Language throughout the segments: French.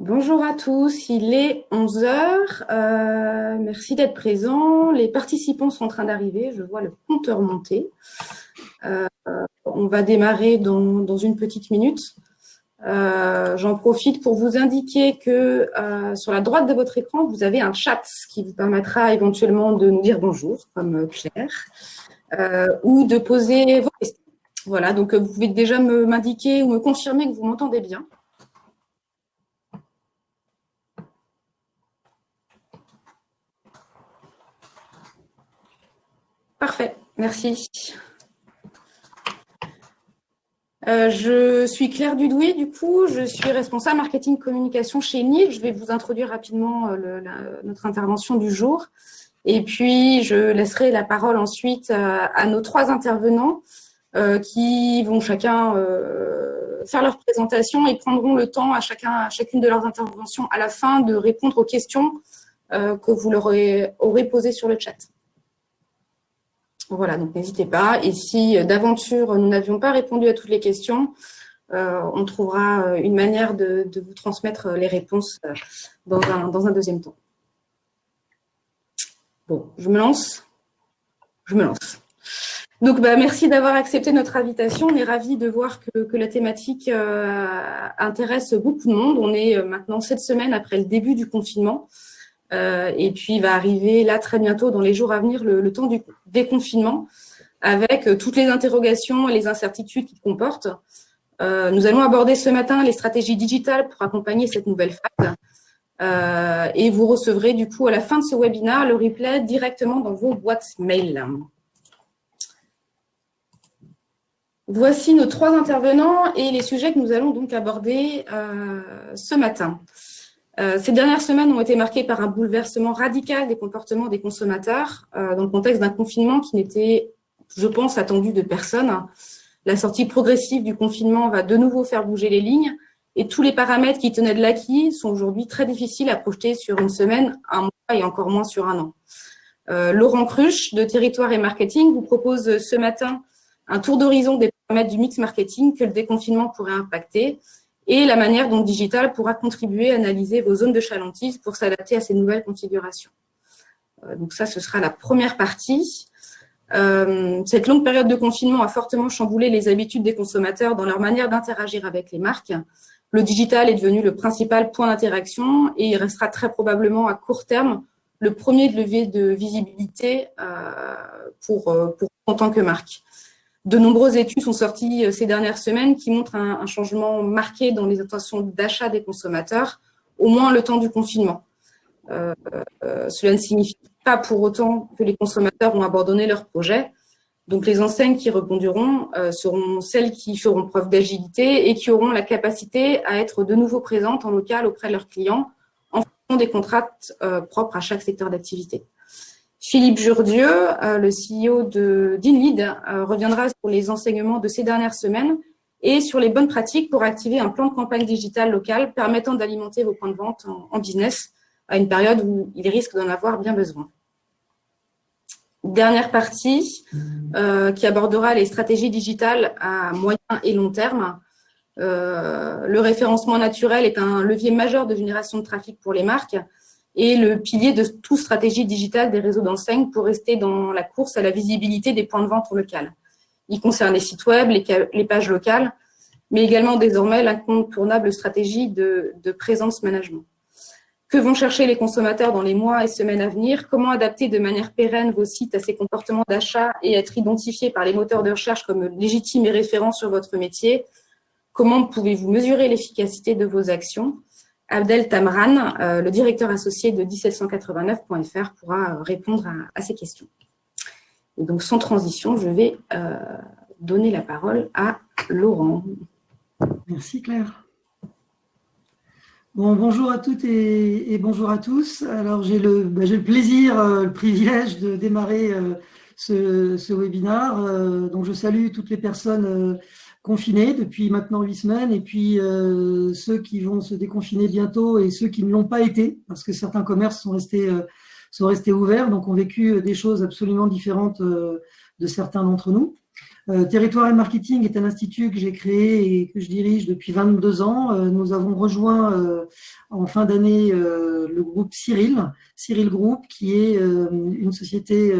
Bonjour à tous, il est 11h. Euh, merci d'être présents. Les participants sont en train d'arriver, je vois le compteur monter. Euh, on va démarrer dans, une petite minute. Euh, j'en profite pour vous indiquer que sur la droite de votre écran, vous avez un chat qui vous permettra éventuellement de nous dire bonjour, comme Claire, ou de poser vos questions. Voilà, donc vous pouvez déjà m'indiquer ou me confirmer que vous m'entendez bien. Merci. Euh, je suis Claire Dudoué, du coup, je suis responsable marketing communication chez NIL. Je vais vous introduire rapidement euh, notre intervention du jour. Et puis, je laisserai la parole ensuite euh, à, nos trois intervenants qui vont chacun faire leur présentation et prendront le temps à, chacun, à chacune de leurs interventions à la fin de répondre aux questions que vous leur aurez posées sur le chat. Voilà, donc n'hésitez pas. Et si euh, d'aventure nous n'avions pas répondu à toutes les questions, euh, on trouvera euh, une manière de, vous transmettre les réponses dans un, deuxième temps. Bon, je me lance Je me lance. Donc, bah, merci d'avoir accepté notre invitation. On est ravis de voir que, la thématique intéresse beaucoup de monde. On est maintenant sept semaines après le début du confinement. Euh, et puis, il va arriver là très bientôt, dans les jours à venir, le, temps du déconfinement, avec euh, toutes les interrogations et les incertitudes qu'il comporte. Euh, nous allons aborder ce matin les stratégies digitales pour accompagner cette nouvelle phase. et vous recevrez du coup à la fin de ce webinaire le replay directement dans vos boîtes mail. Voici nos trois intervenants et les sujets que nous allons donc aborder ce matin. Euh, ces dernières semaines ont été marquées par un bouleversement radical des comportements des consommateurs euh, dans le contexte d'un confinement qui n'était, je pense, attendu de personne. La sortie progressive du confinement va de nouveau faire bouger les lignes et tous les paramètres qui tenaient de l'acquis sont aujourd'hui très difficiles à projeter sur une semaine, un mois et encore moins sur un an. Euh, Laurent Cruche de Territoire et Marketing vous propose ce matin un tour d'horizon des paramètres du mix marketing que le déconfinement pourrait impacter et la manière dont Digital pourra contribuer à analyser vos zones de chalentise pour s'adapter à ces nouvelles configurations. Euh, donc ça, ce sera la première partie. Euh, cette longue période de confinement a fortement chamboulé les habitudes des consommateurs dans leur manière d'interagir avec les marques. Le digital est devenu le principal point d'interaction et il restera très probablement à court terme le premier levier de visibilité euh, pour en tant que marque. De nombreuses études sont sorties euh, ces dernières semaines qui montrent un, changement marqué dans les intentions d'achat des consommateurs, au moins le temps du confinement. Euh, euh, cela ne signifie pas pour autant que les consommateurs ont abandonné leur projet. Donc les enseignes qui rebondiront seront celles qui feront preuve d'agilité et qui auront la capacité à être de nouveau présentes en local auprès de leurs clients en fonction des contrats propres à chaque secteur d'activité. Philippe Jourdieu, euh, le CEO d'InLead, euh, reviendra sur les enseignements de ces dernières semaines et sur les bonnes pratiques pour activer un plan de campagne digitale local permettant d'alimenter vos points de vente en, business à une période où il risque d'en avoir bien besoin. Dernière partie euh, qui abordera les stratégies digitales à moyen et long terme. le référencement naturel est un levier majeur de génération de trafic pour les marques et le pilier de toute stratégie digitale des réseaux d'enseignes pour rester dans la course à la visibilité des points de vente locales. Il concerne les sites web, les, pages locales, mais également désormais l'incontournable stratégie de, de présence management. Que vont chercher les consommateurs dans les mois et semaines à venir? Comment adapter de manière pérenne vos sites à ces comportements d'achat et être identifiés par les moteurs de recherche comme légitimes et référents sur votre métier? Comment pouvez-vous mesurer l'efficacité de vos actions? Abdel Tamran, euh, le directeur associé de 1789.fr, pourra euh, répondre à, ces questions. Et donc, sans transition, je vais euh, donner la parole à Laurent. Merci Claire. Bon, bonjour à toutes et, bonjour à tous. Alors, j'ai le, bah, plaisir, le privilège de démarrer ce, ce, webinaire. donc, je salue toutes les personnes confinés depuis maintenant huit semaines, et puis euh, ceux qui vont se déconfiner bientôt et ceux qui ne l'ont pas été, parce que certains commerces sont restés, euh, sont restés ouverts, donc ont vécu euh, des choses absolument différentes de certains d'entre nous. Territoire et Marketing est un institut que j'ai créé et que je dirige depuis 22 ans. nous avons rejoint en fin d'année le groupe Cyril, Cyril Group, qui est une société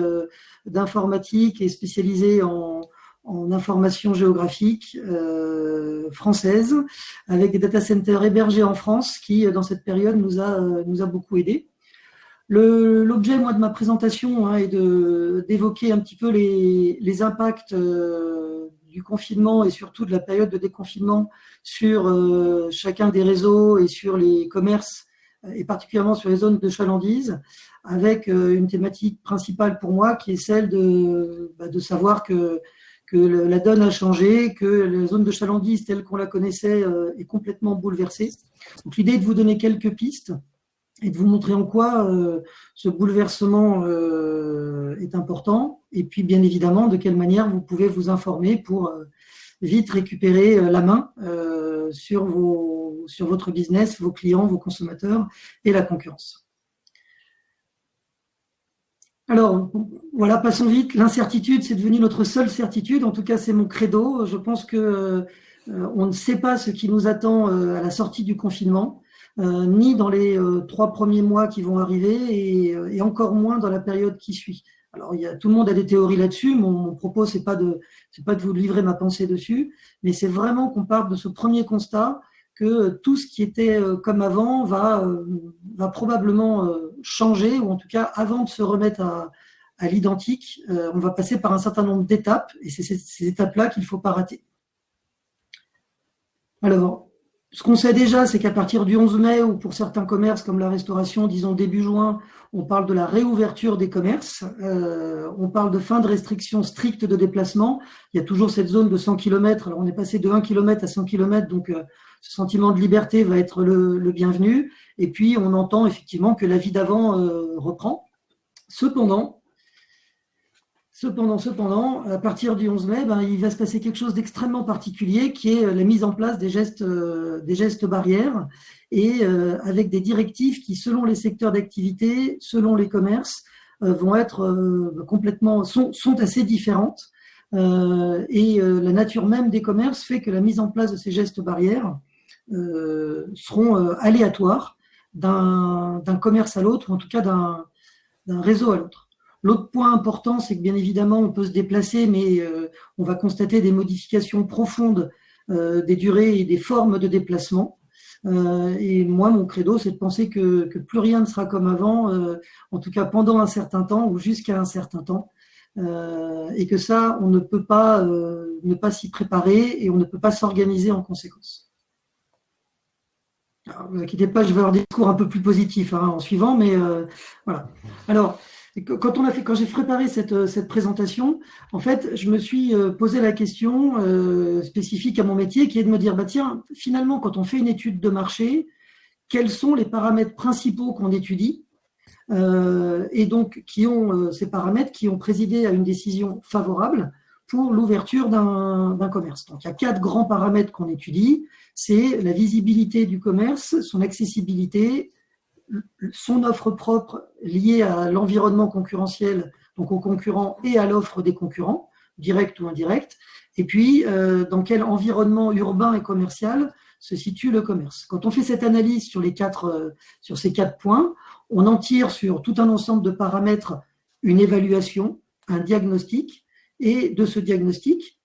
d'informatique et spécialisée en, en information géographique euh, française, avec des data centers hébergés en France qui, dans cette période, nous a, nous a beaucoup aidé. L'objet, moi, de ma présentation hein, est d'évoquer un petit peu les, les impacts euh, du confinement et surtout de la période de déconfinement sur euh, chacun des réseaux et sur les commerces et particulièrement sur les zones de chalandise, avec euh, une thématique principale pour moi qui est celle de, bah, de savoir que que la donne a changé, que la zone de chalandise telle qu'on la connaissait euh, est complètement bouleversée. Donc l'idée est de vous donner quelques pistes et de vous montrer en quoi euh, ce bouleversement euh, est important, et puis bien évidemment de quelle manière vous pouvez vous informer pour vite récupérer la main sur, votre business, vos clients, vos consommateurs et la concurrence. Alors, voilà, passons vite. L'incertitude, c'est devenu notre seule certitude. En tout cas, c'est mon credo. Je pense que euh, on ne sait pas ce qui nous attend euh, à la sortie du confinement, euh, ni dans les trois premiers mois qui vont arriver, et, encore moins dans la période qui suit. Alors, il y a, tout le monde a des théories là-dessus. Mon, propos, c'est pas de, c'est pas de vous livrer ma pensée dessus, mais c'est vraiment qu'on parte de ce premier constat que tout ce qui était euh, comme avant va, euh, va probablement euh, changer, ou en tout cas, avant de se remettre à, à l'identique, on va passer par un certain nombre d'étapes, et c'est ces, étapes-là qu'il ne faut pas rater. Alors, ce qu'on sait déjà, c'est qu'à partir du 11 mai, ou pour certains commerces comme la restauration, disons début juin, on parle de la réouverture des commerces, on parle de fin de restrictions strictes de déplacement. Il y a toujours cette zone de 100 km, alors on est passé de 1 km à 100 km, donc ce sentiment de liberté va être le, bienvenu. Et puis, on entend effectivement que la vie d'avant euh, reprend. Cependant, cependant, cependant, à partir du 11 mai, ben, il va se passer quelque chose d'extrêmement particulier qui est la mise en place des gestes, euh, barrières et euh, avec des directives qui, selon les secteurs d'activité, selon les commerces, vont être complètement, sont, assez différentes. et la nature même des commerces fait que la mise en place de ces gestes barrières euh, seront euh, aléatoires d'un commerce à l'autre, ou en tout cas d'un réseau à l'autre. L'autre point important, c'est que bien évidemment, on peut se déplacer, mais euh, on va constater des modifications profondes des durées et des formes de déplacement. et moi, mon credo, c'est de penser que, plus rien ne sera comme avant, en tout cas pendant un certain temps ou jusqu'à un certain temps. et que ça, on ne peut pas ne pas s'y préparer et on ne peut pas s'organiser en conséquence. Ne vous inquiétez pas, je vais avoir un discours un peu plus positif hein, en suivant, mais euh, voilà. Alors, quand on a fait, quand j'ai préparé cette, euh, cette, présentation, en fait, je me suis euh, posé la question spécifique à mon métier, qui est de me dire, bah tiens, finalement, quand on fait une étude de marché, quels sont les paramètres principaux qu'on étudie et donc qui ont ces paramètres qui ont présidé à une décision favorable pour l'ouverture d'un commerce. Donc, il y a quatre grands paramètres qu'on étudie. C'est la visibilité du commerce, son accessibilité, son offre propre liée à l'environnement concurrentiel, donc aux concurrents et à l'offre des concurrents, direct ou indirect, et puis euh, dans quel environnement urbain et commercial se situe le commerce? Quand on fait cette analyse euh, sur ces quatre points, on en tire sur tout un ensemble de paramètres une évaluation, un diagnostic, et de ce diagnostic,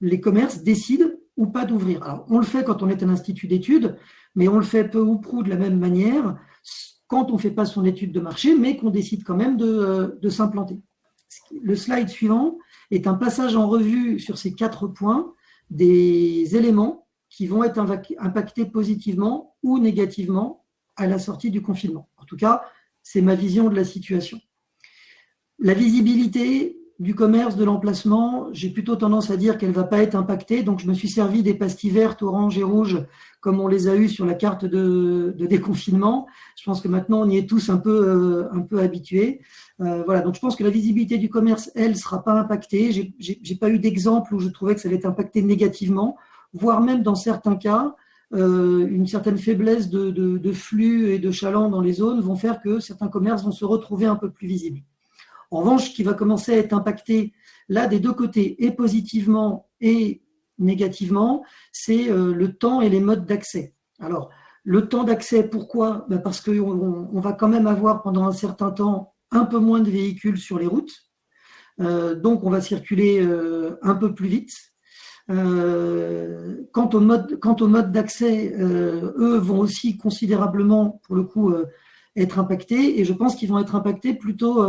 les commerces décident pas d'ouvrir. On le fait quand on est un institut d'études, mais on le fait peu ou prou de la même manière quand on ne fait pas son étude de marché, mais qu'on décide quand même de, euh, de s'implanter. Le slide suivant est un passage en revue sur ces quatre points des éléments qui vont être impactés positivement ou négativement à la sortie du confinement. En tout cas, c'est ma vision de la situation. La visibilité, du commerce, de l'emplacement, j'ai plutôt tendance à dire qu'elle ne va pas être impactée. Donc, je me suis servi des pastilles vertes, oranges et rouges, comme on les a eues sur la carte de, déconfinement. Je pense que maintenant, on y est tous un peu, euh, habitués. Euh, voilà, donc je pense que la visibilité du commerce, elle, ne sera pas impactée. J'ai pas eu d'exemple où je trouvais que ça allait être impacté négativement, voire même dans certains cas, euh, une certaine faiblesse de, de flux et de chaland dans les zones vont faire que certains commerces vont se retrouver un peu plus visibles. En revanche, qui va commencer à être impacté Là, des deux côtés, et positivement et négativement, c'est le temps et les modes d'accès. Alors, le temps d'accès, pourquoi? Ben, Parce qu'on on va quand même avoir pendant un certain temps un peu moins de véhicules sur les routes. donc, on va circuler un peu plus vite. Euh, quant au mode, quant au mode d'accès, euh, eux vont aussi considérablement, pour le coup, euh, être impactés, et je pense qu'ils vont être impactés plutôt,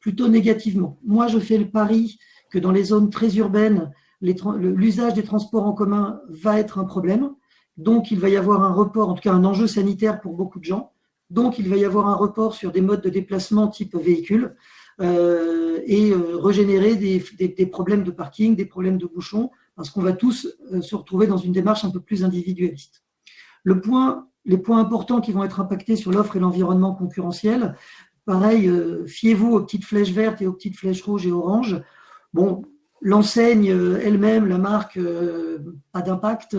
plutôt négativement. Moi, je fais le pari que dans les zones très urbaines, l'usage des transports en commun va être un problème. Donc, il va y avoir un report, en tout cas un enjeu sanitaire pour beaucoup de gens. Donc, il va y avoir un report sur des modes de déplacement type véhicule et régénérer des, problèmes de parking, des problèmes de bouchons, parce qu'on va tous euh, se retrouver dans une démarche un peu plus individualiste. Les points importants qui vont être impactés sur l'offre et l'environnement concurrentiel, pareil, euh, fiez-vous aux petites flèches vertes et aux petites flèches rouges et oranges. Bon, l'enseigne euh, elle-même, la marque, pas d'impact.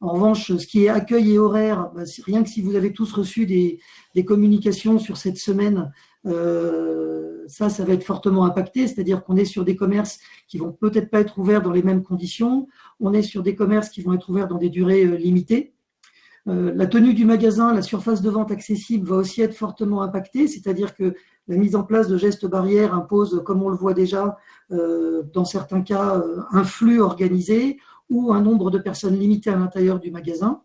En revanche, ce qui est accueil et horaire, bah, rien que si vous avez tous reçu des, communications sur cette semaine, euh, ça, ça va être fortement impacté, c'est-à-dire qu'on est sur des commerces qui vont peut-être pas être ouverts dans les mêmes conditions, on est sur des commerces qui vont être ouverts dans des durées euh, limitées. Euh, la tenue du magasin, la surface de vente accessible va aussi être fortement impactée, c'est-à-dire que la mise en place de gestes barrières impose, comme on le voit déjà, dans certains cas, un flux organisé ou un nombre de personnes limité à l'intérieur du magasin.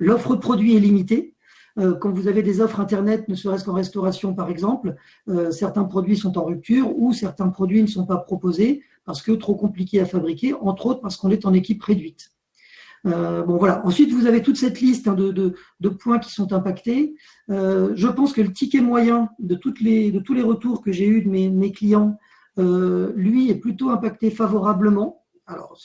L'offre produit est limitée, euh, quand vous avez des offres Internet, ne serait-ce qu'en restauration par exemple, euh, certains produits sont en rupture ou certains produits ne sont pas proposés parce que trop compliqués à fabriquer, entre autres parce qu'on est en équipe réduite. Euh, voilà. Ensuite, vous avez toute cette liste hein, de, points qui sont impactés. je pense que le ticket moyen de, tous les retours que j'ai eus de mes, clients, lui, est plutôt impacté favorablement. Alors,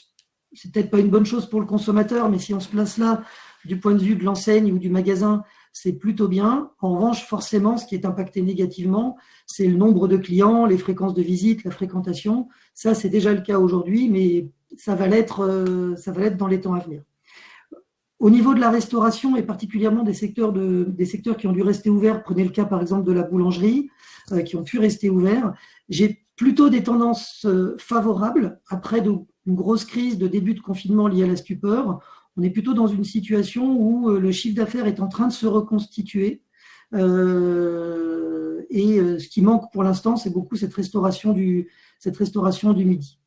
c'est peut-être pas une bonne chose pour le consommateur, mais si on se place là du point de vue de l'enseigne ou du magasin, c'est plutôt bien. En revanche, forcément, ce qui est impacté négativement, c'est le nombre de clients, les fréquences de visite, la fréquentation. Ça, c'est déjà le cas aujourd'hui, mais ça va l'être euh, ça va l'être dans les temps à venir. Au niveau de la restauration et particulièrement des secteurs, de, des secteurs qui ont dû rester ouverts, prenez le cas par exemple de la boulangerie, euh, qui ont pu rester ouverts, j'ai plutôt des tendances euh, favorables après une grosse crise de début de confinement liée à la stupeur on est plutôt dans une situation où le chiffre d'affaires est en train de se reconstituer. Et ce qui manque pour l'instant, c'est beaucoup cette restauration du, cette restauration du midi.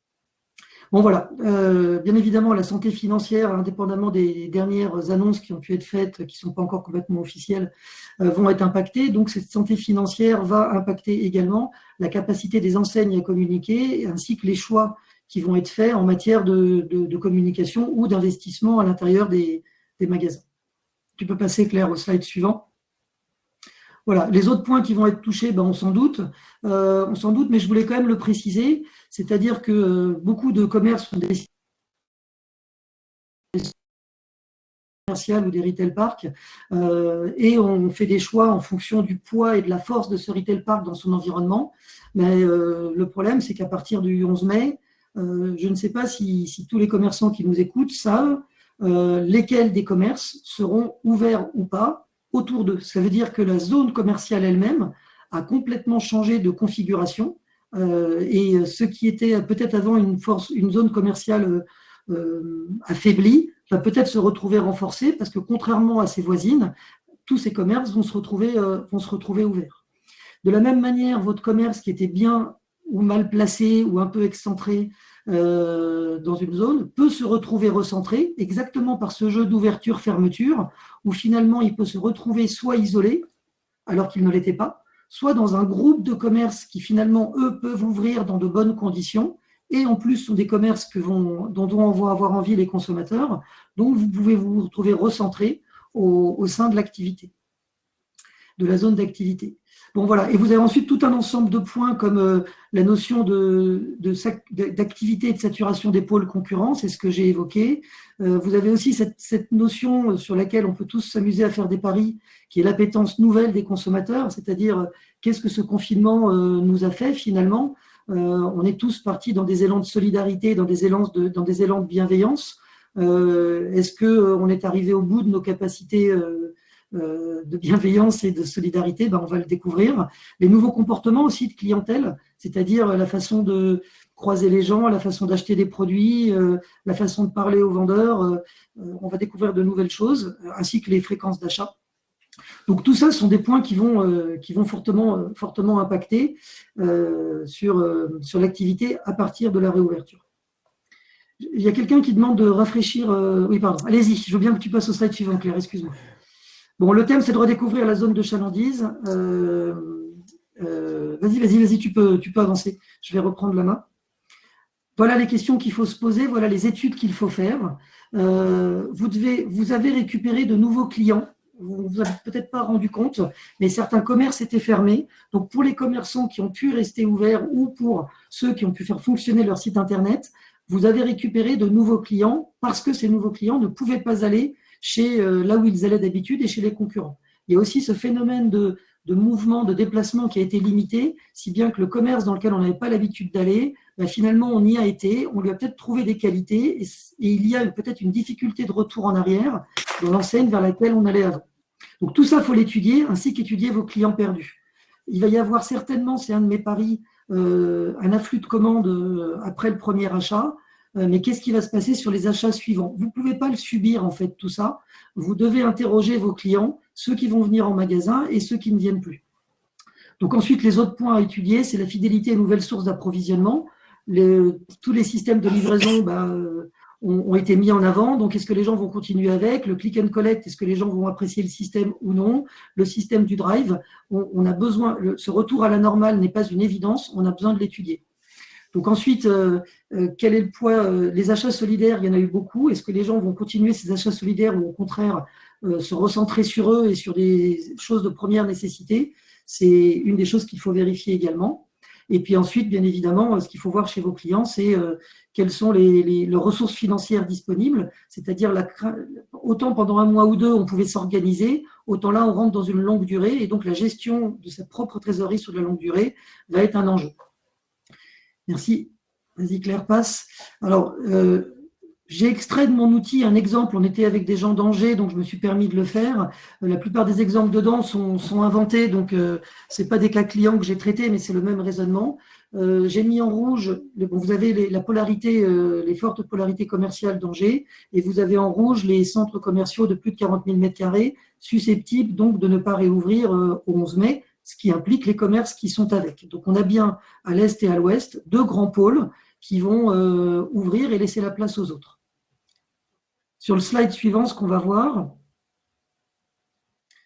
Bon voilà, bien évidemment, la santé financière, indépendamment des dernières annonces qui ont pu être faites, qui ne sont pas encore complètement officielles, vont être impactées. Donc cette santé financière va impacter également la capacité des enseignes à communiquer, ainsi que les choix qui vont être faits en matière de, communication ou d'investissement à l'intérieur des, magasins. Tu peux passer, Claire, au slide suivant. Voilà, les autres points qui vont être touchés, ben, on s'en doute, euh, on s'en doute, mais je voulais quand même le préciser, c'est-à-dire que euh, beaucoup de commerces sont des commerciales ou des retail parks, euh, et on fait des choix en fonction du poids et de la force de ce retail park dans son environnement. Mais le problème, c'est qu'à partir du 11 mai, je ne sais pas si, tous les commerçants qui nous écoutent savent lesquels des commerces seront ouverts ou pas autour d'eux. Ça veut dire que la zone commerciale elle-même a complètement changé de configuration euh, et ce qui était peut-être avant une, zone commerciale affaiblie va peut-être se retrouver renforcée parce que contrairement à ses voisines, tous ces commerces retrouver, vont se retrouver ouverts. De la même manière, votre commerce qui était bien ou mal placé ou un peu excentré euh, dans une zone peut se retrouver recentré exactement par ce jeu d'ouverture-fermeture où finalement il peut se retrouver soit isolé alors qu'il ne l'était pas, soit dans un groupe de commerces qui finalement eux peuvent ouvrir dans de bonnes conditions et en plus sont des commerces que vont, dont on va avoir envie les consommateurs. Donc vous pouvez vous retrouver recentré au sein de l'activité, de la zone d'activité. Bon, voilà. Et vous avez ensuite tout un ensemble de points comme euh, la notion d'activité et de saturation des pôles concurrents, c'est ce que j'ai évoqué. Euh, vous avez aussi cette, notion euh, sur laquelle on peut tous s'amuser à faire des paris, qui est l'appétence nouvelle des consommateurs, c'est-à-dire qu'est-ce que ce confinement nous a fait finalement. on est tous partis dans des élans de solidarité, dans des élans dans des élans de bienveillance. Est-ce qu'on est arrivé au bout de nos capacités de bienveillance et de solidarité, ben, on va le découvrir. Les nouveaux comportements aussi de clientèle, c'est-à-dire la façon de croiser les gens, la façon d'acheter des produits, la façon de parler aux vendeurs. on va découvrir de nouvelles choses, ainsi que les fréquences d'achat. Donc tout ça sont des points qui vont, qui vont fortement, impacter sur, l'activité à partir de la réouverture. Il y a quelqu'un qui demande de rafraîchir. Euh, oui, pardon. Allez-y, je veux bien que tu passes au slide suivant, Claire, excuse-moi. Bon, le thème, c'est de redécouvrir la zone de chalandise. Euh, euh, vas-y, vas-y, vas-y, tu peux, tu peux avancer. Je vais reprendre la main. Voilà les questions qu'il faut se poser, voilà les études qu'il faut faire. vous, devez, vous avez récupéré de nouveaux clients vous ne vous avez peut-être pas rendu compte, mais certains commerces étaient fermés. Donc, pour les commerçants qui ont pu rester ouverts ou pour ceux qui ont pu faire fonctionner leur site Internet, vous avez récupéré de nouveaux clients parce que ces nouveaux clients ne pouvaient pas aller chez euh, là où ils allaient d'habitude et chez les concurrents. Il y a aussi ce phénomène de, mouvement, de déplacement qui a été limité, si bien que le commerce dans lequel on n'avait pas l'habitude d'aller, ben, finalement on y a été, on lui a peut-être trouvé des qualités et, il y a peut-être une difficulté de retour en arrière dans l'enseigne vers laquelle on allait avant. Donc tout ça, il faut l'étudier, ainsi qu'étudier vos clients perdus. Il va y avoir certainement, c'est un de mes paris, euh, un afflux de commandes euh, après le premier achat, mais qu'est-ce qui va se passer sur les achats suivants? Vous ne pouvez pas le subir, en fait, tout ça. Vous devez interroger vos clients, ceux qui vont venir en magasin et ceux qui ne viennent plus. Donc ensuite, les autres points à étudier, c'est la fidélité aux nouvelles sources d'approvisionnement. tous les systèmes de livraison, bah, ont, été mis en avant. Donc, est-ce que les gens vont continuer avec? Le click and collect, est-ce que les gens vont apprécier le système ou non? Le système du drive, on, a besoin, ce retour à la normale n'est pas une évidence, on a besoin de l'étudier. Donc ensuite, euh, euh, quel est le poids euh, Les achats solidaires, il y en a eu beaucoup. Est-ce que les gens vont continuer ces achats solidaires ou au contraire se recentrer sur eux et sur des choses de première nécessité? C'est une des choses qu'il faut vérifier également. Et puis ensuite, bien évidemment, ce qu'il faut voir chez vos clients, c'est quelles sont les, ressources financières disponibles, c'est-à-dire autant pendant un mois ou deux, on pouvait s'organiser, autant là, on rentre dans une longue durée, et donc la gestion de sa propre trésorerie sur la longue durée va être un enjeu. Merci. Vas-y Claire, passe. Alors, euh, j'ai extrait de mon outil un exemple, on était avec des gens d'Angers, donc je me suis permis de le faire. Euh, la plupart des exemples dedans sont, inventés, donc euh, ce n'est pas des cas clients que j'ai traités, mais c'est le même raisonnement. Euh, j'ai mis en rouge, vous avez la polarité, les fortes polarités commerciales d'Angers, et vous avez en rouge les centres commerciaux de plus de 40 000 m2, susceptibles donc de ne pas réouvrir au 11 mai, ce qui implique les commerces qui sont avec. Donc on a bien à l'est et à l'ouest deux grands pôles qui vont ouvrir et laisser la place aux autres. Sur le slide suivant, ce qu'on va voir,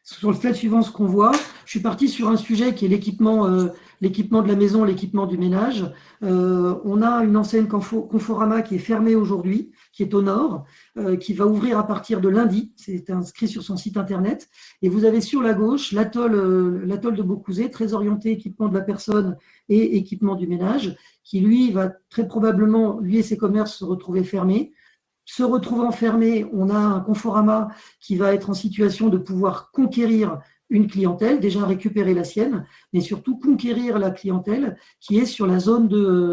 sur le slide suivant, ce qu'on voit, je suis parti sur un sujet qui est l'équipement euh, l'équipement de la maison, l'équipement du ménage. Euh, on a une enseigne Conforama qui est fermée aujourd'hui, qui est au nord, euh, qui va ouvrir à partir de lundi. C'est inscrit sur son site internet. Et vous avez sur la gauche l'atoll de Beaucouzé, très orienté équipement de la personne et équipement du ménage, qui lui va très probablement, lui et ses commerces, se retrouver fermés se retrouvant fermé, on a un Conforama qui va être en situation de pouvoir conquérir une clientèle, déjà récupérer la sienne, mais surtout conquérir la clientèle qui est sur la zone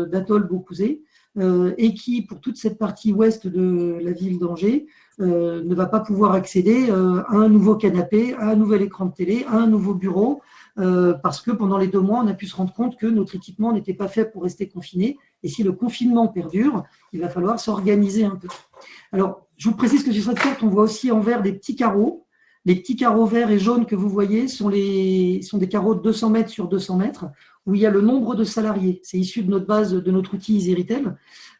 d'Atoll Beaucouzé euh, et qui, pour toute cette partie ouest de la ville d'Angers, euh, ne va pas pouvoir accéder euh, à un nouveau canapé, à un nouvel écran de télé, à un nouveau bureau, parce que pendant les deux mois, on a pu se rendre compte que notre équipement n'était pas fait pour rester confiné. Et si le confinement perdure, il va falloir s'organiser un peu. Alors, je vous précise que sur cette carte, on voit aussi en vert des petits carreaux. Les petits carreaux verts et jaunes que vous voyez sont, des carreaux de 200 mètres sur 200 mètres, où il y a le nombre de salariés. C'est issu de notre base, de notre outil EasyRetail.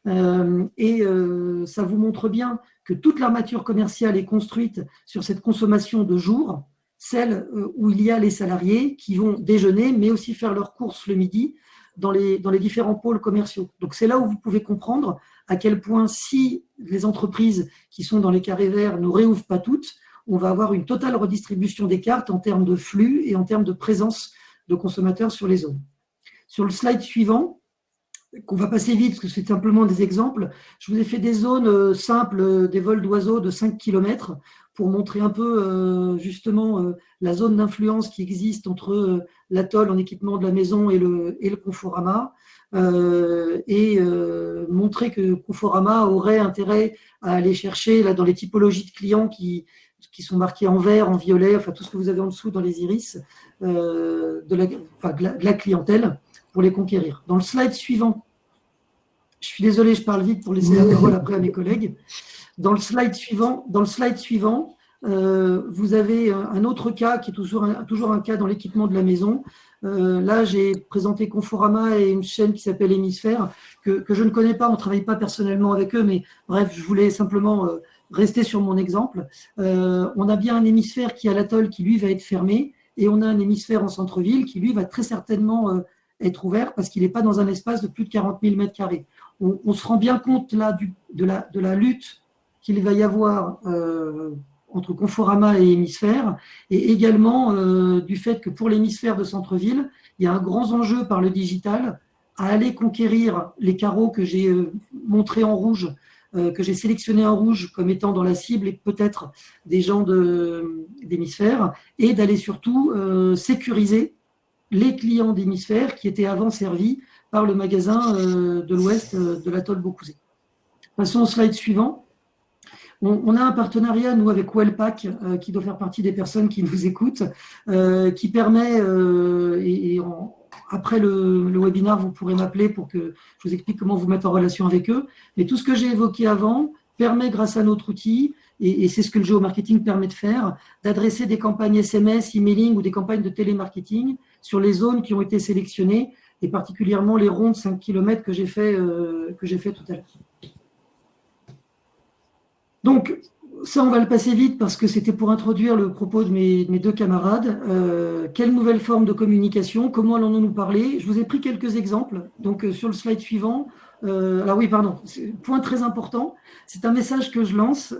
Euh, et euh, ça vous montre bien que toute l'armature commerciale est construite sur cette consommation de jours, celle euh, où il y a les salariés qui vont déjeuner, mais aussi faire leurs courses le midi dans les, dans les différents pôles commerciaux. Donc c'est là où vous pouvez comprendre à quel point si les entreprises qui sont dans les carrés verts ne réouvrent pas toutes, on va avoir une totale redistribution des cartes en termes de flux et en termes de présence de consommateurs sur les zones. Sur le slide suivant, qu'on va passer vite parce que c'est simplement des exemples. Je vous ai fait des zones simples, des vols d'oiseaux de 5 km pour montrer un peu justement la zone d'influence qui existe entre l'atoll en équipement de la maison et le, et Conforama. Euh, et euh, montrer que Conforama aurait intérêt à aller chercher dans les typologies de clients qui, qui sont marqués en vert, en violet, enfin tout ce que vous avez en dessous dans les iris, euh, de, la, clientèle pour les conquérir. Dans le slide suivant, je suis désolé, je parle vite pour laisser la parole après à mes collègues. Dans le slide suivant, dans le slide suivant euh, vous avez un autre cas qui est toujours un, cas dans l'équipement de la maison. Euh, là, j'ai présenté Conforama et une chaîne qui s'appelle Hémisphère, que, je ne connais pas, on ne travaille pas personnellement avec eux, mais bref, je voulais simplement rester sur mon exemple. Euh, on a bien un hémisphère qui est à l'atoll qui, lui, va être fermé, et on a un hémisphère en centre-ville qui, lui, va très certainement euh, être ouvert parce qu'il n'est pas dans un espace de plus de 40 000 m2. On, on se rend bien compte là de, la, lutte qu'il va y avoir euh, entre Conforama et Hémisphère, et également du fait que pour l'hémisphère de centre-ville, il y a un grand enjeu par le digital à aller conquérir les carreaux que j'ai montrés en rouge, que j'ai sélectionnés en rouge comme étant dans la cible et peut-être des gens d'hémisphère, et d'aller surtout euh, sécuriser les clients d'hémisphère qui étaient avant servis par le magasin euh, de l'ouest de l'atoll Beaucouzé. Passons au slide suivant. On, a un partenariat, nous, avec Wellpack, euh, qui doit faire partie des personnes qui nous écoutent, euh, qui permet, euh, et, après le, le, webinaire, vous pourrez m'appeler pour que je vous explique comment vous mettre en relation avec eux. Mais tout ce que j'ai évoqué avant permet, grâce à notre outil, et, c'est ce que le géomarketing permet de faire, d'adresser des campagnes SMS, emailing ou des campagnes de télémarketing sur les zones qui ont été sélectionnées, et particulièrement les ronds de 5 km que j'ai fait, que j'ai fait tout à l'heure. Donc, ça, on va le passer vite parce que c'était pour introduire le propos de mes, deux camarades. Euh, quelle nouvelle forme de communication? Comment allons-nous parler? Je vous ai pris quelques exemples. Donc, euh, sur le slide suivant, euh, oui, pardon, point très important, c'est un message que je lance.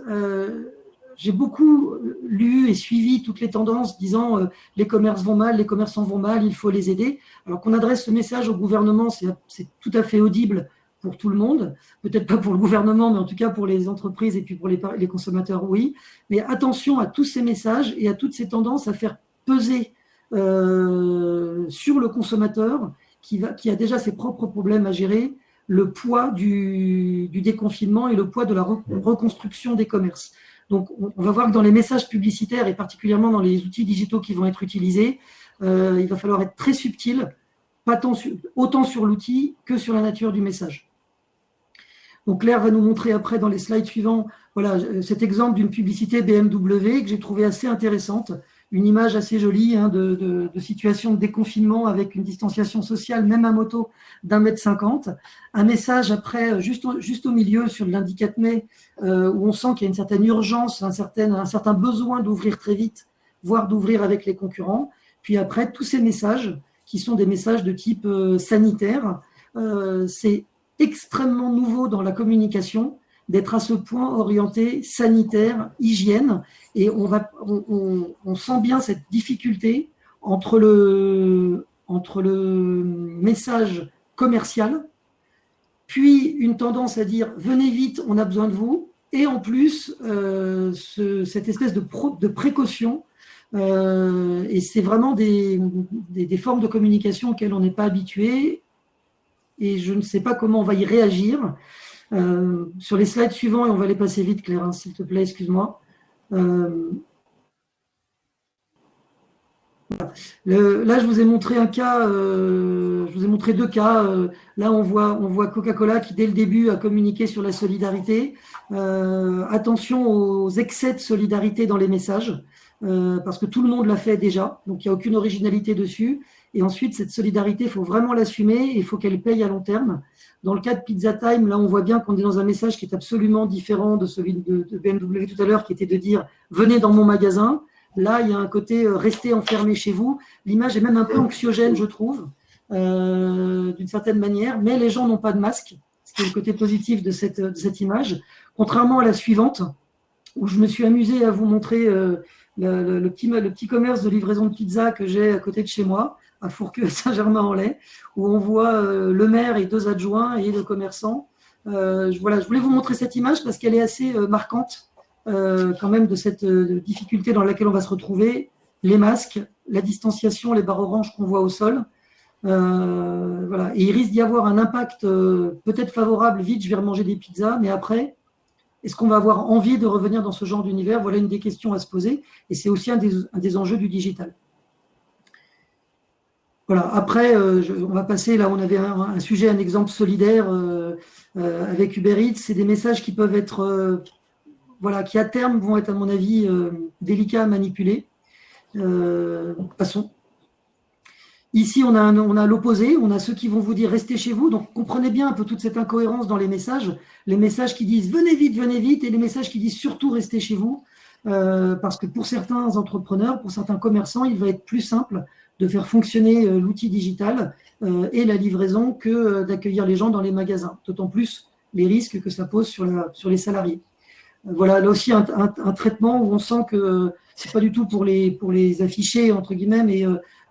J'ai beaucoup lu et suivi toutes les tendances disant les commerces vont mal, les commerçants vont mal, il faut les aider. Alors qu'on adresse ce message au gouvernement, c'est tout à fait audible pour tout le monde, peut-être pas pour le gouvernement, mais en tout cas pour les entreprises et puis pour les, consommateurs, oui. Mais attention à tous ces messages et à toutes ces tendances à faire peser euh, sur le consommateur qui, va, qui a déjà ses propres problèmes à gérer, le poids du, du déconfinement et le poids de la reconstruction des commerces. Donc, on va voir que dans les messages publicitaires et particulièrement dans les outils digitaux qui vont être utilisés, euh, il va falloir être très subtil, pas tant autant sur l'outil que sur la nature du message. Claire va nous montrer après dans les slides suivants voilà, euh, cet exemple d'une publicité BMW que j'ai trouvé assez intéressante, une image assez jolie hein, de, situation de déconfinement avec une distanciation sociale, même à moto, d'un mètre cinquante. Un message après, euh, juste au, juste au milieu, sur l'indicateur mai, euh, où on sent qu'il y a une certaine urgence, un certain, un certain besoin d'ouvrir très vite, voire d'ouvrir avec les concurrents. Puis après, tous ces messages, qui sont des messages de type sanitaire, c'est extrêmement nouveau dans la communication d'être à ce point orienté sanitaire, hygiène, et on, va, on, sent bien cette difficulté entre le, entre le message commercial, puis une tendance à dire venez vite, on a besoin de vous, et en plus euh, cette espèce de, de précaution. Euh, et c'est vraiment des, des, des, formes de communication auxquelles on n'est pas habitué et je ne sais pas comment on va y réagir. Euh, sur les slides suivants, et on va les passer vite, Claire, hein, s'il te plaît, excuse-moi. Euh, là, je vous ai montré un cas, euh, je vous ai montré deux cas. là, on voit, on voit Coca-Cola qui, dès le début, a communiqué sur la solidarité. attention aux excès de solidarité dans les messages, parce que tout le monde l'a fait déjà, donc il n'y a aucune originalité dessus. Et ensuite, cette solidarité, il faut vraiment l'assumer et il faut qu'elle paye à long terme. Dans le cas de Pizza Time, là, on voit bien qu'on est dans un message qui est absolument différent de celui de, BMW tout à l'heure, qui était de dire « venez dans mon magasin ». Là, il y a un côté euh, « restez enfermé chez vous ». L'image est même un peu anxiogène, je trouve, euh, d'une certaine manière, mais les gens n'ont pas de masque, ce qui est le côté positif de cette, image. Contrairement à la suivante, où je me suis amusé à vous montrer euh, le petit commerce de livraison de pizza que j'ai à côté de chez moi, à Fourqueux-Saint-Germain-en-Laye, où on voit le maire et deux adjoints et le commerçant. voilà, je voulais vous montrer cette image parce qu'elle est assez marquante quand même de cette difficulté dans laquelle on va se retrouver. Les masques, la distanciation, les barres oranges qu'on voit au sol. voilà. Et il risque d'y avoir un impact peut-être favorable, vite, je vais remanger des pizzas, mais après, est-ce qu'on va avoir envie de revenir dans ce genre d'univers? Voilà une des questions à se poser. Et c'est aussi un des, enjeux du digital. Voilà. Après, euh, on va passer, là, on avait un, sujet, un exemple solidaire euh, euh, avec Uber Eats. C'est des messages qui peuvent être, voilà, qui à terme vont être, à mon avis, délicats à manipuler. passons. Ici, on a, l'opposé, on a ceux qui vont vous dire restez chez vous. Donc, comprenez bien un peu toute cette incohérence dans les messages. Les messages qui disent venez vite, venez vite, et les messages qui disent surtout restez chez vous. Parce que pour certains entrepreneurs, pour certains commerçants, il va être plus simple de faire fonctionner euh, l'outil digital euh, et la livraison que d'accueillir les gens dans les magasins. D'autant plus les risques que ça pose sur, les salariés. Voilà, là aussi un, traitement où on sent que c'est pas du tout pour les, pour afficher, entre guillemets, mais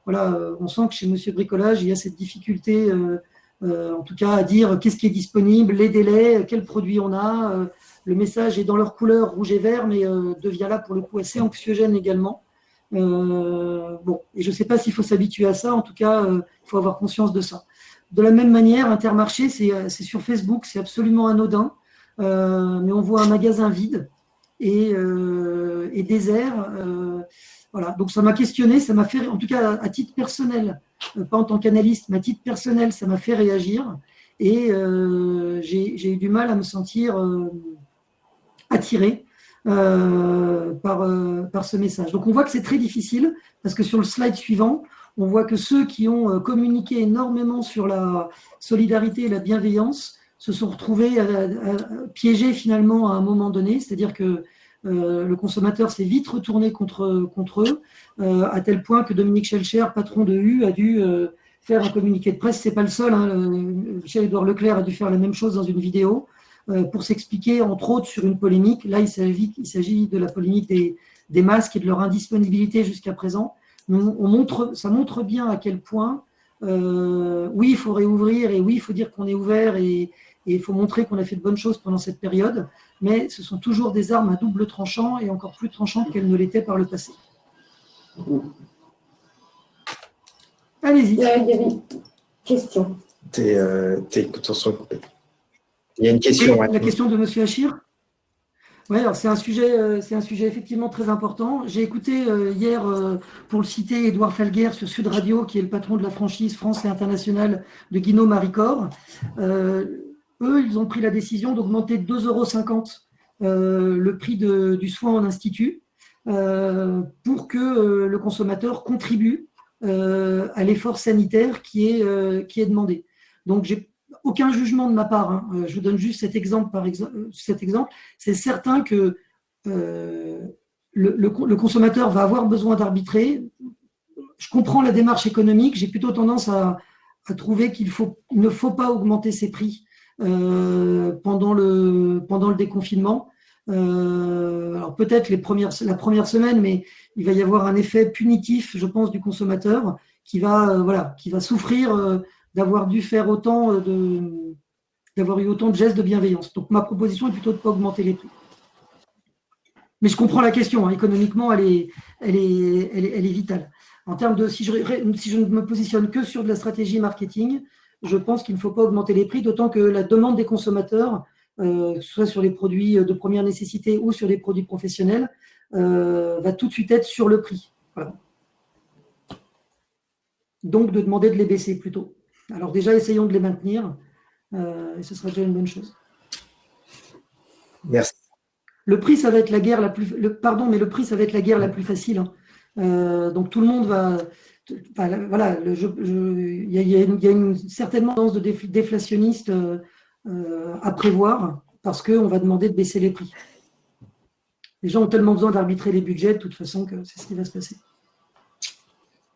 voilà, euh, on sent que chez Monsieur Bricolage, il y a cette difficulté, euh, euh, en tout cas, à dire qu'est-ce qui est disponible, les délais, quels produits on a. le message est dans leur couleur rouge et vert, mais devient là pour le coup assez anxiogène également. Bon, et je ne sais pas s'il faut s'habituer à ça, en tout cas, il faut avoir conscience de ça. De la même manière, Intermarché, c'est sur Facebook, c'est absolument anodin, mais on voit un magasin vide et, et désert. Voilà, donc ça m'a questionné, ça m'a fait, en tout cas à titre personnel, euh, pas en tant qu'analyste, mais à titre personnel, ça m'a fait réagir et euh, j'ai eu du mal à me sentir euh, attiré par, ce message. Donc on voit que c'est très difficile parce que sur le slide suivant, on voit que ceux qui ont communiqué énormément sur la solidarité et la bienveillance se sont retrouvés piégés finalement à un moment donné, c'est-à-dire que euh, le consommateur s'est vite retourné contre, eux, euh, à tel point que Dominique Schelcher, patron de U, a dû euh, faire un communiqué de presse. C'est pas le seul. Hein, Michel-Édouard Leclerc a dû faire la même chose dans une vidéo pour s'expliquer, entre autres, sur une polémique. Là, il s'agit de la polémique des, des, masques et de leur indisponibilité jusqu'à présent. On montre, ça montre bien à quel point, oui, il faut réouvrir et oui, il faut dire qu'on est ouvert et, il faut montrer qu'on a fait de bonnes choses pendant cette période, mais ce sont toujours des armes à double tranchant et encore plus tranchantes qu'elles ne l'étaient par le passé. Allez-y. Il y a une question. Euh, il y a une question. La question de M. Achir oui, c'est un sujet, euh, c'est un sujet effectivement très important. J'ai écouté euh, hier, pour le citer, Édouard Falguer sur Sud Radio, qui est le patron de la franchise France et internationale de Guinot Maricor. Eux, ils ont pris la décision d'augmenter de 2,50 euros euh, le prix du soin en institut euh, pour que euh, le consommateur contribue à l'effort sanitaire qui est, qui est demandé. Donc, j'ai aucun jugement de ma part. Hein. Je vous donne juste cet exemple. Par exemple, cet exemple, c'est certain que le, consommateur va avoir besoin d'arbitrer. Je comprends la démarche économique. J'ai plutôt tendance à, trouver qu'il ne faut pas augmenter ses prix euh, pendant, le, déconfinement. Euh, alors peut-être la première semaine, mais il va y avoir un effet punitif, je pense, du consommateur qui va, euh, voilà, qui va souffrir d'avoir dû faire autant de, d'avoir eu autant de gestes de bienveillance. Donc ma proposition est plutôt de ne pas augmenter les prix. Mais je comprends la question, hein. économiquement, elle est, elle, est, elle, est, vitale. En termes de, si je, si je ne me positionne que sur de la stratégie marketing, je pense qu'il ne faut pas augmenter les prix, d'autant que la demande des consommateurs, euh, soit sur les produits de première nécessité ou sur les produits professionnels, euh, va tout de suite être sur le prix. Donc, de demander de les baisser plutôt. Alors déjà, essayons de les maintenir, euh, et ce sera déjà une bonne chose. Merci. Le prix, ça va être la guerre la plus. Le, pardon, mais le prix, ça va être la guerre la plus facile. Hein. donc tout le monde va voilà, il y, a, une, certainement tendance de déflationniste euh, euh, à prévoir parce qu'on va demander de baisser les prix. Les gens ont tellement besoin d'arbitrer les budgets de toute façon que c'est ce qui va se passer.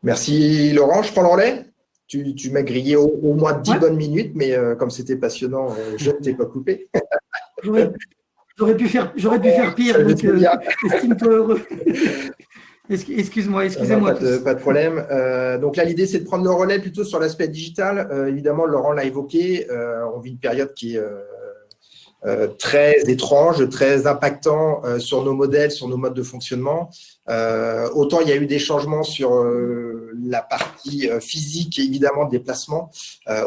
Merci Laurent, je prends le Tu, tu m'as grillé au, moins 10 bonnes minutes, mais euh, comme c'était passionnant, je ne t'ai pas coupé. J'aurais pu faire, pu faire pire, donc estime-toi heureux. Excuse-moi, excusez-moi. Pas, pas, de problème. Euh, donc là, l'idée, c'est de prendre le relais plutôt sur l'aspect digital. Euh, évidemment, Laurent l'a évoqué. Euh, on vit une période qui est très étrange, très impactant sur nos modèles, sur nos modes de fonctionnement. autant il y a eu des changements sur la partie physique, évidemment, de déplacement,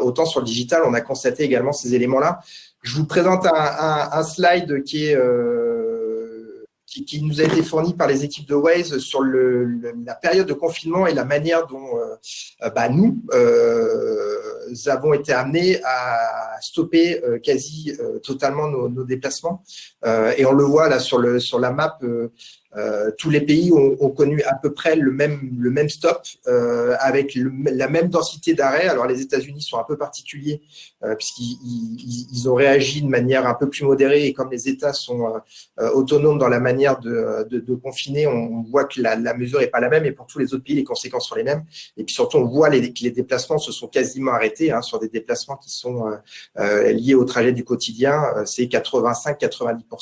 autant sur le digital, on a constaté également ces éléments-là. Je vous présente un, un slide qui est qui, nous a été fourni par les équipes de Waze sur la période de confinement et la manière dont euh, bah, nous euh, avons été amenés à stopper euh, quasi totalement nos déplacements. Et on le voit là sur, le, sur la map euh, tous les pays ont, connu à peu près le même, le même stop euh, avec la même densité d'arrêt. Alors les États-Unis sont un peu particuliers euh, puisqu'ils ils, ont réagi de manière un peu plus modérée et comme les États sont autonomes dans la manière de, de, confiner, on, voit que la, mesure n'est pas la même et pour tous les autres pays, les conséquences sont les mêmes. Et puis surtout, on voit que les déplacements se sont quasiment arrêtés hein, sur des déplacements qui sont liés au trajet du quotidien. C'est 85-90%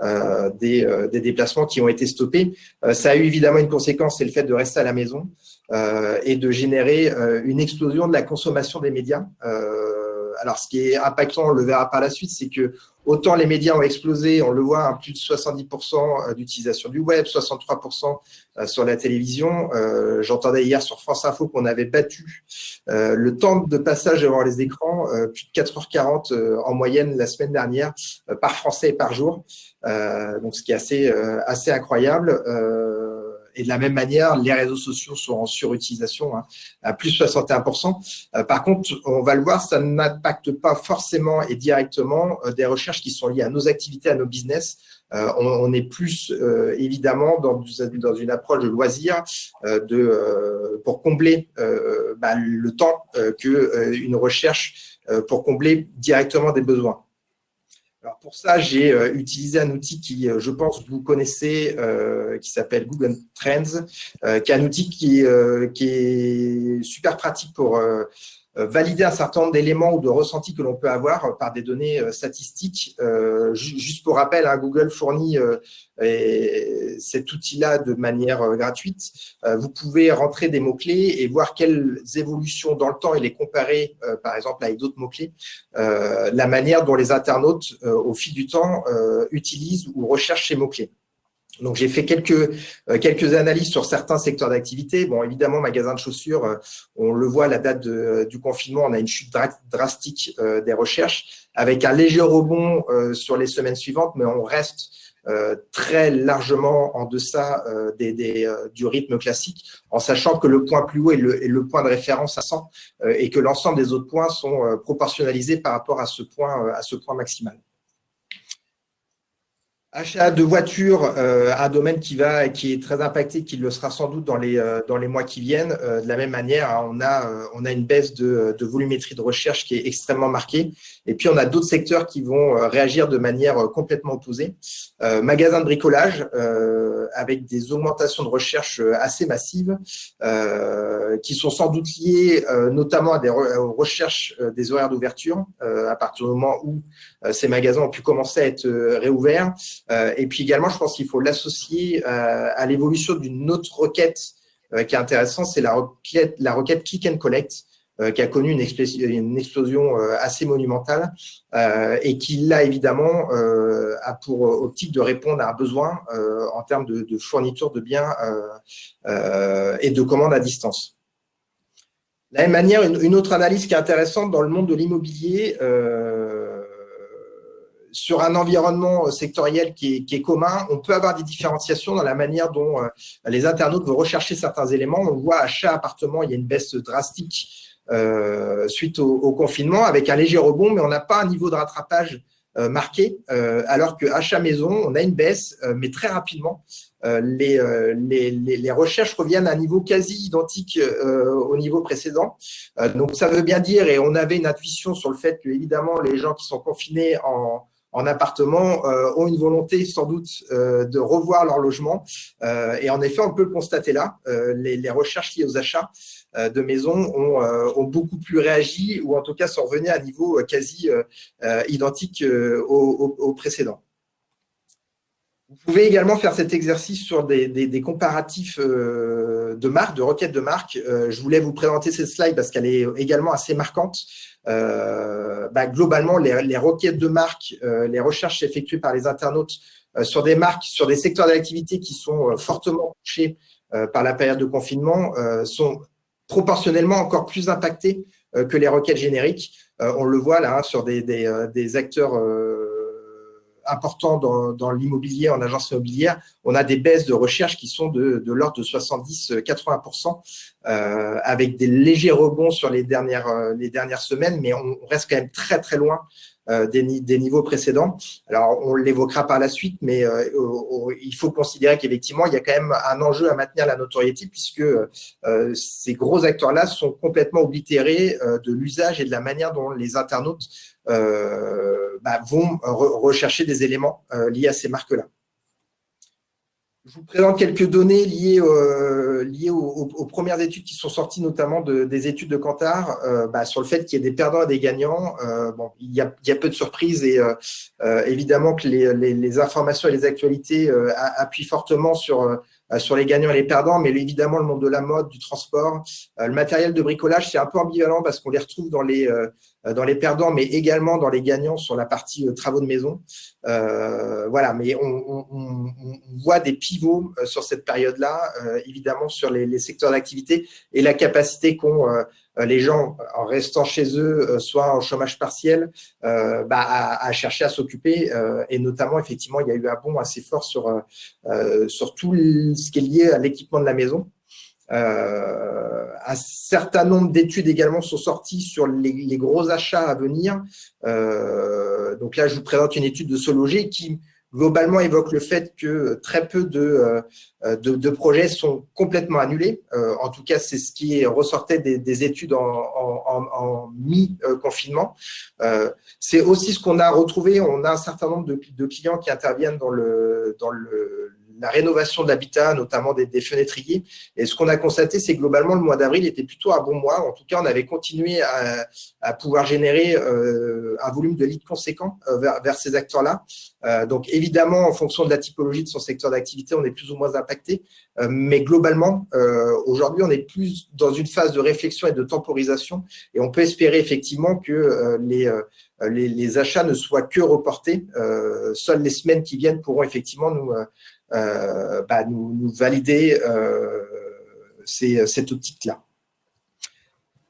euh, des, euh, des, déplacements qui ont été stoppés. Euh, ça a eu évidemment une conséquence, c'est le fait de rester à la maison et de générer une explosion de la consommation des médias. Alors, ce qui est impactant, on le verra par la suite, c'est que autant les médias ont explosé, on le voit, à plus de 70% d'utilisation du web, 63% sur la télévision. J'entendais hier sur France Info qu'on avait battu le temps de passage devant les écrans, plus de 4h40 en moyenne la semaine dernière, par Français et par jour. Euh, donc ce qui est assez, euh, assez incroyable. Euh, et de la même manière, les réseaux sociaux sont en surutilisation hein, à plus de 61%. par contre, on va le voir, ça n'impacte pas forcément et directement des recherches qui sont liées à nos activités, à nos business. on, est plus évidemment dans, dans, une approche de loisir de, pour combler bah, le temps qu'une recherche pour combler directement des besoins. Alors pour ça, j'ai euh, utilisé un outil qui, euh, je pense, vous connaissez, euh, qui s'appelle Google Trends, qui est un outil qui, qui est super pratique pour valider un certain nombre d'éléments ou de ressentis que l'on peut avoir par des données statistiques. juste pour rappel, hein, Google fournit cet outil-là de manière gratuite. vous pouvez rentrer des mots-clés et voir quelles évolutions dans le temps et les comparer, par exemple, avec d'autres mots-clés. la manière dont les internautes, au fil du temps, utilisent ou recherchent ces mots-clés. Donc, j'ai fait quelques, euh, quelques analyses sur certains secteurs d'activité. Bon, évidemment, magasin de chaussures, euh, on le voit, la date de, du confinement, on a une chute drastique euh, des recherches avec un léger rebond sur les semaines suivantes, mais on reste très largement en deçà du rythme classique, en sachant que le point plus haut est le, est le point de référence à 100 et que l'ensemble des autres points sont proportionnalisés par rapport à ce point, à ce point maximal. Achat de voitures, euh, un domaine qui va, qui est très impacté, qui le sera sans doute dans les euh, dans les mois qui viennent. Euh, de la même manière, hein, on a on a une baisse de, de volumétrie de recherche qui est extrêmement marquée. Et puis on a d'autres secteurs qui vont réagir de manière complètement opposée. magasins de bricolage avec des augmentations de recherche assez massives, qui sont sans doute liées notamment à des recherches des horaires d'ouverture à partir du moment où ces magasins ont pu commencer à être réouverts. Euh, et puis également, je pense qu'il faut l'associer euh, à l'évolution d'une autre requête euh, qui est intéressante, c'est la requête, la requête Click and Collect, qui a connu une, explosion, assez monumentale et qui, là, évidemment, a pour optique de répondre à un besoin en termes de, fourniture de biens et de commandes à distance. De la même manière, une, autre analyse qui est intéressante dans le monde de l'immobilier, sur un environnement sectoriel qui est, commun, on peut avoir des différenciations dans la manière dont euh, les internautes vont rechercher certains éléments. On voit achat appartement, il y a une baisse drastique euh, suite au, confinement avec un léger rebond, mais on n'a pas un niveau de rattrapage euh, marqué, alors que achat maison, on a une baisse, mais très rapidement. Les, les, les, recherches reviennent à un niveau quasi identique au niveau précédent. donc, ça veut bien dire, et on avait une intuition sur le fait que, évidemment, les gens qui sont confinés en, en appartement euh, ont une volonté sans doute euh, de revoir leur logement. Euh, et en effet, on peut le constater là, les, recherches liées aux achats de maisons ont, beaucoup plus réagi ou en tout cas sont revenus à un niveau quasi identique au, précédent. Vous pouvez également faire cet exercice sur des, comparatifs de marques, de requêtes de marques. je voulais vous présenter cette slide parce qu'elle est également assez marquante. Bah, globalement, les, requêtes de marques, les recherches effectuées par les internautes sur des marques, sur des secteurs d'activité qui sont fortement touchés par la période de confinement, sont proportionnellement encore plus impactés que les requêtes génériques. on le voit là hein, sur des acteurs important dans, l'immobilier, en agence immobilière, on a des baisses de recherche qui sont de, l'ordre de 70-80%, euh, avec des légers rebonds sur euh, les dernières semaines, mais on reste quand même très très loin euh, des, niveaux précédents. Alors, on l'évoquera par la suite, mais euh, il faut considérer qu'effectivement, il y a quand même un enjeu à maintenir la notoriété puisque euh, ces gros acteurs-là sont complètement oblitérés de l'usage et de la manière dont les internautes bah, vont rechercher des éléments liés à ces marques-là. Je vous présente quelques données liées, euh, liées aux, premières études qui sont sorties, notamment des études de Kantar, euh, bah, sur le fait qu'il y ait des perdants et des gagnants. Euh, bon, il y, a, il y, a, peu de surprises et évidemment que les, les, les, informations et les actualités appuient fortement sur euh, sur les gagnants et les perdants, mais évidemment le monde de la mode, du transport, euh, le matériel de bricolage, c'est un peu ambivalent parce qu'on les retrouve dans les euh, dans les perdants, mais également dans les gagnants sur la partie travaux de maison. voilà, mais on, voit des pivots sur cette période-là, évidemment sur les, les secteurs d'activité et la capacité qu'ont euh, les gens, en restant chez eux, euh, soit en chômage partiel, euh, bah, à, chercher à s'occuper. et notamment, effectivement, il y a eu un bond assez fort sur, sur tout ce qui est lié à l'équipement de la maison. Un certain nombre d'études également sont sorties sur les, gros achats à venir. donc là, je vous présente une étude de Sologer qui globalement évoque le fait que très peu de, euh, de, projets sont complètement annulés. Euh, en tout cas, c'est ce qui ressortait des, études en, mi-confinement. Euh, c'est aussi ce qu'on a retrouvé. On a un certain nombre de, de clients qui interviennent dans le, dans le la rénovation de l'habitat, notamment des, des, fenêtriers. Et ce qu'on a constaté, c'est globalement, le mois d'avril était plutôt un bon mois. En tout cas, on avait continué à, pouvoir générer euh, un volume de leads conséquent euh, vers, ces acteurs-là. Euh, donc, évidemment, en fonction de la typologie de son secteur d'activité, on est plus ou moins impacté. mais globalement, aujourd'hui, on est plus dans une phase de réflexion et de temporisation. Et on peut espérer effectivement que les, achats ne soient que reportés. seules les semaines qui viennent pourront effectivement nous bah, nous, valider euh, cette optique-là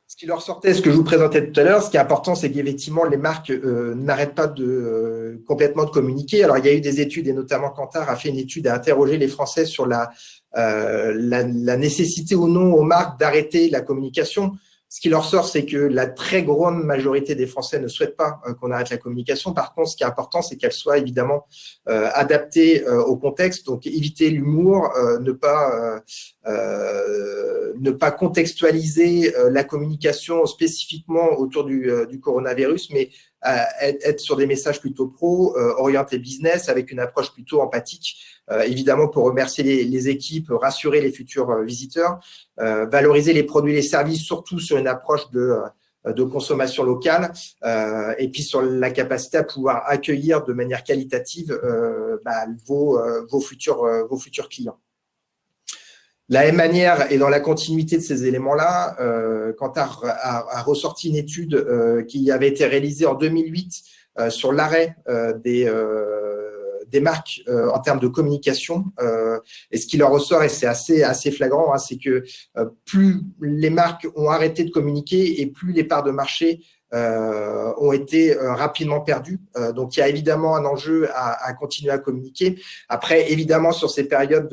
Ce qui leur sortait, ce que je vous présentais tout à l'heure, ce qui est important, c'est qu'effectivement, les marques euh, n'arrêtent pas de complètement de communiquer. Alors, il y a eu des études, et notamment Kantar a fait une étude à interroger les Français sur la, la, nécessité ou non aux marques d'arrêter la communication. Ce qui leur sort, c'est que la très grande majorité des Français ne souhaitent pas euh, qu'on arrête la communication. Par contre, ce qui est important, c'est qu'elle soit évidemment euh, adaptée euh, au contexte. Donc, éviter l'humour, ne pas ne pas contextualiser la communication spécifiquement autour du, du coronavirus, mais être sur des messages plutôt pro, orientés business, avec une approche plutôt empathique euh, évidemment pour remercier les, équipes, rassurer les futurs euh, visiteurs, euh, valoriser les produits et les services, surtout sur une approche de de consommation locale et puis sur la capacité à pouvoir accueillir de manière qualitative bah, vos, vos, futurs, vos futurs clients. La même manière, et dans la continuité de ces éléments-là, euh, Kantar a, ressorti une étude qui avait été réalisée en 2008 sur l'arrêt des, des marques euh, en termes de communication. Euh, et ce qui leur ressort, et c'est assez, flagrant, hein, c'est que euh, plus les marques ont arrêté de communiquer et plus les parts de marché ont été rapidement perdues. donc, il y a évidemment un enjeu à, continuer à communiquer. Après, évidemment, sur ces périodes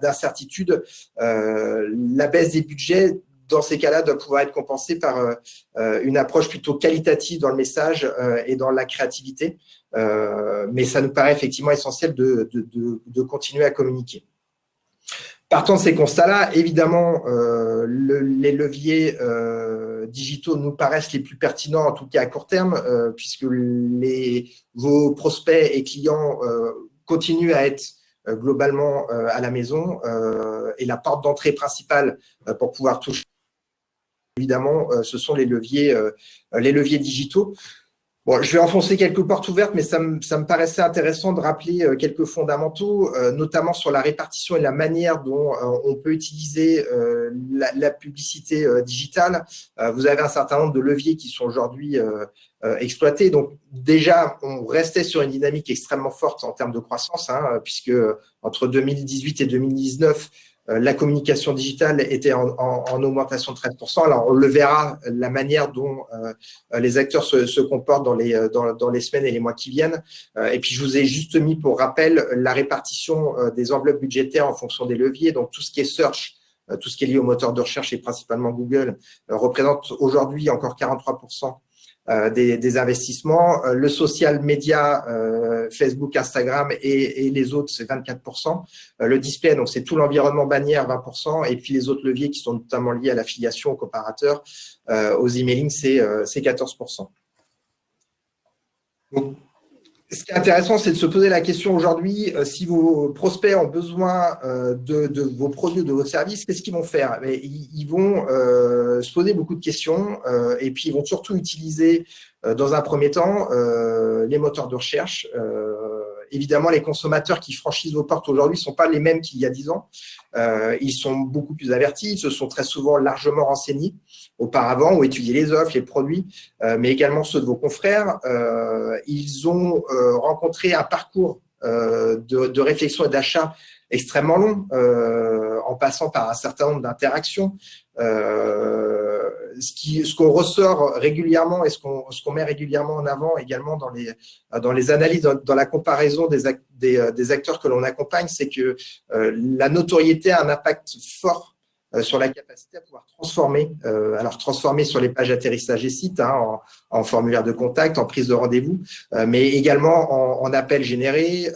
d'incertitude, la baisse des budgets dans ces cas-là, doit pouvoir être compensée par une approche plutôt qualitative dans le message et dans la créativité. Euh, mais ça nous paraît effectivement essentiel de, continuer à communiquer. Partant de ces constats-là, évidemment, euh, les leviers euh, digitaux nous paraissent les plus pertinents, en tout cas à court terme, puisque les, vos prospects et clients continuent à être globalement à la maison et la porte d'entrée principale pour pouvoir toucher, évidemment, ce sont les leviers, les leviers digitaux. Bon, je vais enfoncer quelques portes ouvertes, mais ça me, ça me paraissait intéressant de rappeler euh, quelques fondamentaux, euh, notamment sur la répartition et la manière dont euh, on peut utiliser la, publicité digitale. vous avez un certain nombre de leviers qui sont aujourd'hui exploités. Donc déjà, on restait sur une dynamique extrêmement forte en termes de croissance, hein, puisque entre 2018 et 2019, euh, la communication digitale était en, augmentation de 13%. Alors, on le verra, la manière dont euh, les acteurs se, comportent dans les, dans, les semaines et les mois qui viennent. Euh, et puis, je vous ai juste mis pour rappel la répartition des enveloppes budgétaires en fonction des leviers. Donc, tout ce qui est search, tout ce qui est lié au moteur de recherche et principalement Google, représente aujourd'hui encore 43% euh, des, investissements. Euh, le social média, euh, Facebook, Instagram et, les autres, c'est 24%. le display, donc c'est tout l'environnement bannière, 20%. Et puis les autres leviers qui sont notamment liés à l'affiliation aux comparateurs, aux emailing, c'est 14%. Donc, ce qui est intéressant, c'est de se poser la question aujourd'hui, euh, si vos prospects ont besoin euh, de, vos produits de vos services, qu'est-ce qu'ils vont faire? Ils, vont euh, se poser beaucoup de questions et puis ils vont surtout utiliser, dans un premier temps, les moteurs de recherche évidemment, les consommateurs qui franchissent vos portes aujourd'hui ne sont pas les mêmes qu'il y a dix ans. Euh, ils sont beaucoup plus avertis, ils se sont très souvent largement renseignés auparavant, ou étudié les offres, les produits, euh, mais également ceux de vos confrères. Euh, ils ont rencontré un parcours de, réflexion et d'achat extrêmement long, en passant par un certain nombre d'interactions ce qu'on ressort régulièrement et ce qu'on met régulièrement en avant également dans les, dans les analyses, dans, la comparaison des, euh, des, acteurs que l'on accompagne, c'est que euh, la notoriété a un impact fort sur la capacité à pouvoir transformer, alors transformer sur les pages atterrissage et sites, hein, en, formulaire de contact, en prise de rendez-vous, mais également en, en appel généré,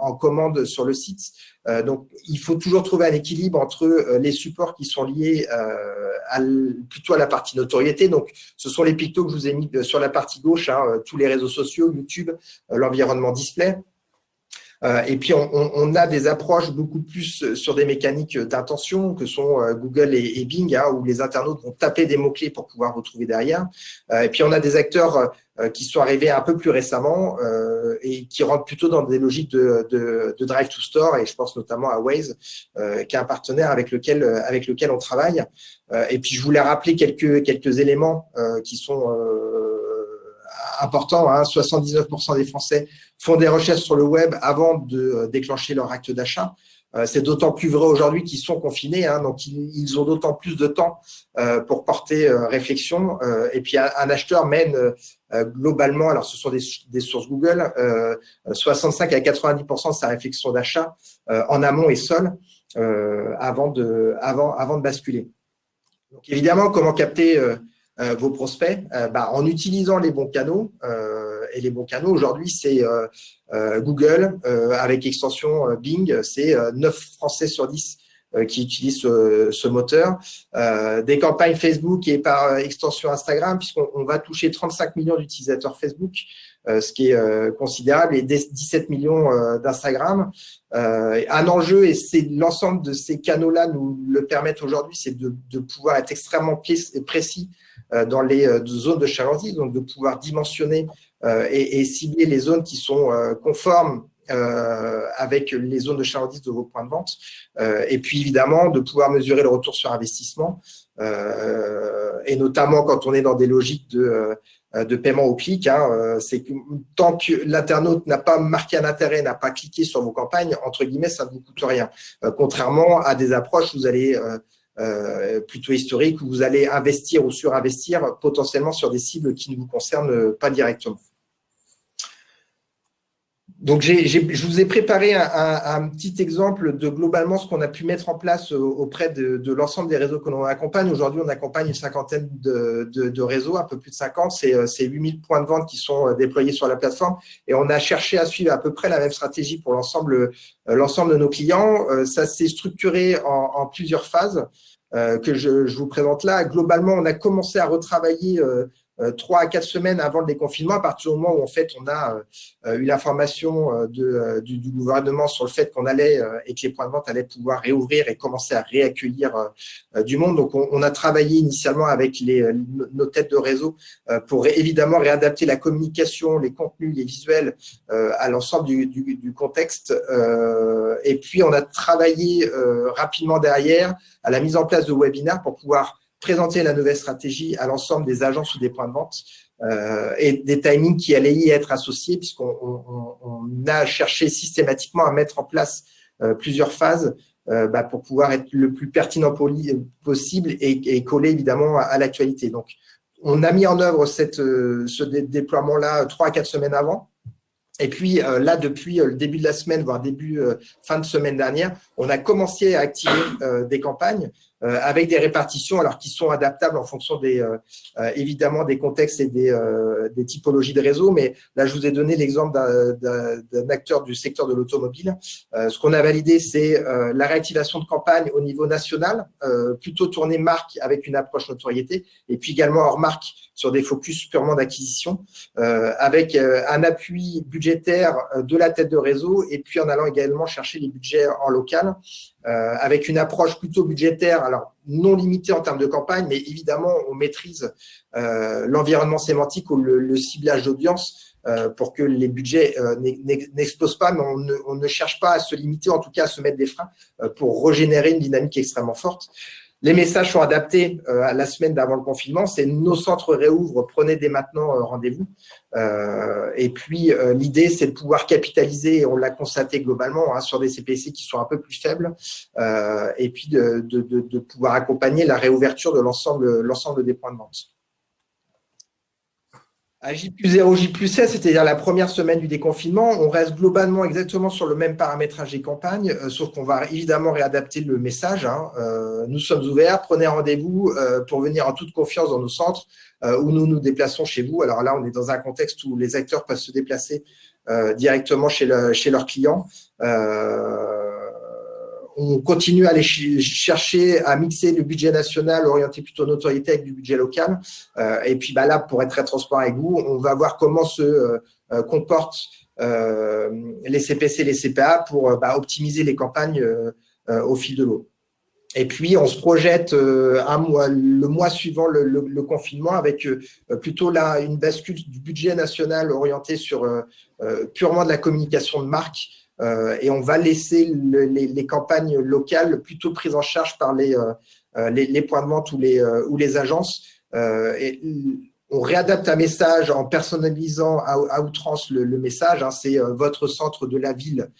en commande sur le site. Euh, donc, il faut toujours trouver un équilibre entre euh, les supports qui sont liés euh, plutôt à la partie notoriété. Donc, ce sont les pictos que je vous ai mis sur la partie gauche, hein, tous les réseaux sociaux, YouTube, l'environnement display. Et puis, on, a des approches beaucoup plus sur des mécaniques d'intention que sont Google et, Bing, hein, où les internautes vont taper des mots-clés pour pouvoir retrouver derrière. et puis, on a des acteurs euh, qui sont arrivés un peu plus récemment euh, et qui rentrent plutôt dans des logiques de, de, de, drive to store et je pense notamment à Waze euh, qui est un partenaire avec lequel avec lequel on travaille et puis je voulais rappeler quelques quelques éléments qui sont importants hein. 79% des Français font des recherches sur le web avant de déclencher leur acte d'achat euh, c'est d'autant plus vrai aujourd'hui qu'ils sont confinés, hein, donc ils, ont d'autant plus de temps euh, pour porter euh, réflexion. et puis un, acheteur mène globalement, alors ce sont des, sources Google, 65 à 90% de sa réflexion d'achat en amont et seul avant, de, avant de basculer. Donc évidemment, comment capter vos prospects bah, En utilisant les bons canaux. et les bons canaux, aujourd'hui, c'est euh, Google, euh, avec extension euh, Bing, c'est 9 Français sur 10 qui utilisent ce, moteur, des campagnes Facebook et par extension Instagram, puisqu'on va toucher 35 millions d'utilisateurs Facebook, ce qui est considérable, et 17 millions d'Instagram. un enjeu, et c'est l'ensemble de ces canaux-là nous le permettent aujourd'hui, c'est de, de, pouvoir être extrêmement précis dans les zones de chalandise, donc de pouvoir dimensionner euh, et, cibler les zones qui sont euh, conformes euh, avec les zones de chalandise de vos points de vente. et puis évidemment, de pouvoir mesurer le retour sur investissement, et notamment quand on est dans des logiques de, de paiement au clic. Hein, c'est que tant que l'internaute n'a pas marqué un intérêt, n'a pas cliqué sur vos campagnes, entre guillemets, ça ne vous coûte rien. contrairement à des approches où vous allez plutôt historiques, où vous allez investir ou surinvestir potentiellement sur des cibles qui ne vous concernent pas directement. Donc, je vous ai préparé un, petit exemple de globalement ce qu'on a pu mettre en place auprès de, l'ensemble des réseaux que l'on accompagne. Aujourd'hui, on accompagne une cinquantaine de, réseaux, un peu plus de 50. C'est 8000 points de vente qui sont euh, déployés sur la plateforme. Et on a cherché à suivre à peu près la même stratégie pour l'ensemble euh, de nos clients. Euh, ça s'est structuré en, plusieurs phases que je, vous présente là. Globalement, on a commencé à retravailler trois à quatre semaines avant le déconfinement, à partir du moment où en fait on a eu l'information du, du, gouvernement sur le fait qu'on allait et que les points de vente allaient pouvoir réouvrir et commencer à réaccueillir du monde. Donc on, a travaillé initialement avec les, nos têtes de réseau pour évidemment réadapter la communication, les contenus, les visuels à l'ensemble du, du, du, contexte. et puis on a travaillé rapidement derrière à la mise en place de webinaires pour pouvoir présenter la nouvelle stratégie à l'ensemble des agences ou des points de vente euh, et des timings qui allaient y être associés puisqu'on a cherché systématiquement à mettre en place euh, plusieurs phases euh, bah, pour pouvoir être le plus pertinent possible et, coller évidemment à, l'actualité. Donc, on a mis en œuvre cette, ce déploiement-là trois à quatre semaines avant. Et puis là, depuis le début de la semaine, voire début fin de semaine dernière, on a commencé à activer des campagnes avec des répartitions alors qui sont adaptables en fonction des euh, euh, évidemment des contextes et des, des, typologies de réseau. Mais là, je vous ai donné l'exemple d'un acteur du secteur de l'automobile. ce qu'on a validé, c'est la réactivation de campagne au niveau national, plutôt tournée marque avec une approche notoriété, et puis également hors marque sur des focus purement d'acquisition, avec un appui budgétaire de la tête de réseau, et puis en allant également chercher les budgets en local. Euh, avec une approche plutôt budgétaire, alors non limitée en termes de campagne, mais évidemment, on maîtrise euh, l'environnement sémantique ou le, ciblage d'audience euh, pour que les budgets n'explosent pas, mais on ne, on ne, cherche pas à se limiter, en tout cas à se mettre des freins pour régénérer une dynamique extrêmement forte. Les messages sont adaptés euh, à la semaine d'avant le confinement. C'est nos centres réouvrent, prenez dès maintenant euh, rendez-vous. Euh, et puis, l'idée, c'est de pouvoir capitaliser, on l'a constaté globalement, hein, sur des CPC qui sont un peu plus faibles, et puis de, de, pouvoir accompagner la réouverture de l'ensemble des points de vente. À J plus 0, J plus 16, c'est-à-dire la première semaine du déconfinement, on reste globalement exactement sur le même paramétrage des campagnes, euh, sauf qu'on va évidemment réadapter le message. Hein. Euh, nous sommes ouverts, prenez rendez-vous euh, pour venir en toute confiance dans nos centres où nous nous déplaçons chez vous. Alors là, on est dans un contexte où les acteurs peuvent se déplacer directement chez, le, chez leurs clients on continue à aller chercher à mixer le budget national orienté plutôt notoriété avec du budget local. Euh, et puis bah là, pour être très transparent avec vous, on va voir comment se euh, comportent euh, les CPC et les CPA pour bah, optimiser les campagnes au fil de l'eau. Et puis, on se projette le mois suivant le, confinement avec plutôt là une bascule du budget national orienté sur purement de la communication de marque et on va laisser les, campagnes locales plutôt prises en charge par les, euh, euh, les, points de vente ou les, ou les agences. on réadapte un message en personnalisant à, outrance le, message. Hein. c'est votre centre de la ville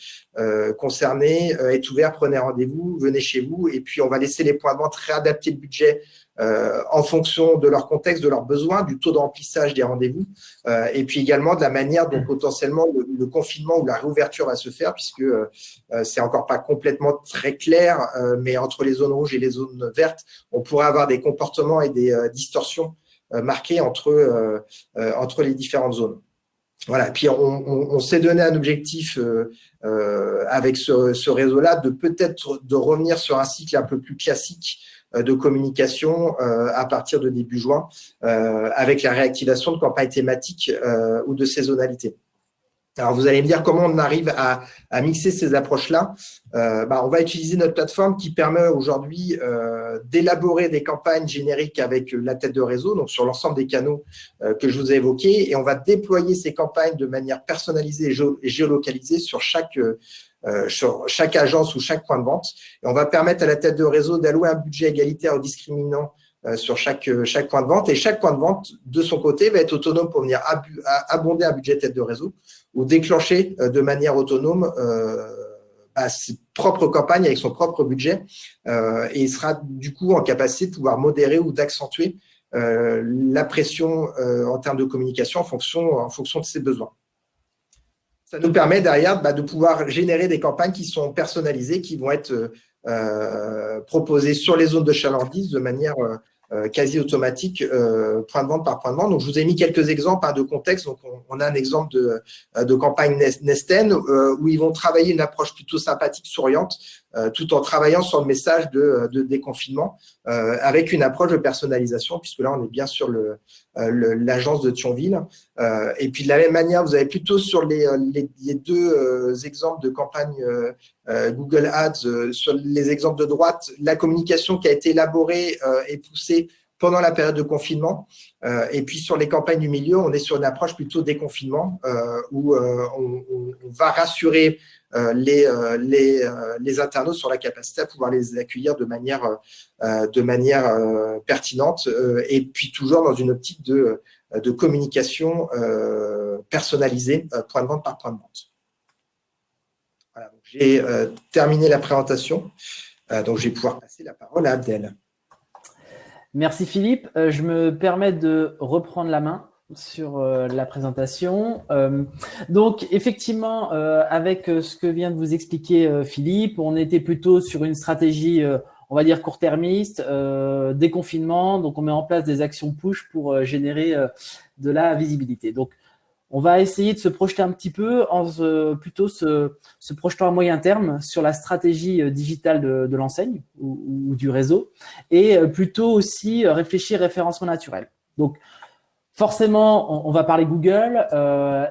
concerné est ouvert, prenez rendez-vous, venez chez vous. Et puis, on va laisser les points de vente réadapter le budget euh, en fonction de leur contexte, de leurs besoins, du taux de remplissage des rendez-vous, euh, et puis également de la manière dont potentiellement le, confinement ou la réouverture va se faire, puisque euh, c'est encore pas complètement très clair, mais entre les zones rouges et les zones vertes, on pourrait avoir des comportements et des distorsions marquées entre, entre les différentes zones. Voilà, puis on, s'est donné un objectif avec ce, ce réseau-là de peut-être de revenir sur un cycle un peu plus classique euh, de communication euh, à partir de début juin euh, avec la réactivation de campagnes thématiques ou de saisonnalité. Alors, vous allez me dire comment on arrive à, mixer ces approches-là. bah, on va utiliser notre plateforme qui permet aujourd'hui d'élaborer des campagnes génériques avec la tête de réseau, donc sur l'ensemble des canaux que je vous ai évoqués, et on va déployer ces campagnes de manière personnalisée et géolocalisée sur chaque euh, sur chaque agence ou chaque point de vente. Et on va permettre à la tête de réseau d'allouer un budget égalitaire ou discriminant euh, sur chaque, euh, chaque point de vente. Et chaque point de vente, de son côté, va être autonome pour venir abonder un budget tête de réseau ou déclencher de manière autonome bah, ses propres campagnes avec son propre budget. et il sera du coup en capacité de pouvoir modérer ou d'accentuer la pression en termes de communication en fonction, en fonction de ses besoins ça nous permet derrière bah, de pouvoir générer des campagnes qui sont personnalisées, qui vont être euh, proposées sur les zones de chalandise de manière euh, quasi automatique, euh, point de vente par point de vente. Donc, je vous ai mis quelques exemples hein, de contexte. Donc, on, a un exemple de, euh, de campagne Nesten où ils vont travailler une approche plutôt sympathique, souriante, tout en travaillant sur le message de, de déconfinement avec une approche de personnalisation, puisque là, on est bien sur l'agence de Thionville. et puis, de la même manière, vous avez plutôt sur les, les, deux exemples de campagne Google Ads, sur les exemples de droite, la communication qui a été élaborée et poussée pendant la période de confinement. Euh, et puis sur les campagnes du milieu, on est sur une approche plutôt déconfinement euh, où euh, on, va rassurer les, internautes sur la capacité à pouvoir les accueillir de manière, pertinente et puis toujours dans une optique de communication personnalisée point de vente par point de vente. J'ai terminé la présentation, donc je vais pouvoir passer la parole à Abdel. Merci Philippe. Euh, je me permets de reprendre la main sur euh, la présentation. Euh, donc effectivement, avec ce que vient de vous expliquer Philippe, on était plutôt sur une stratégie, on va dire court-termiste, déconfinement. Donc on met en place des actions push pour générer de la visibilité. Donc on va essayer de se projeter un petit peu, plutôt se, projetant à moyen terme sur la stratégie euh, digitale de, l'enseigne ou, du réseau, et euh, plutôt aussi euh, réfléchir référencement naturel. Donc, forcément, on, va parler Google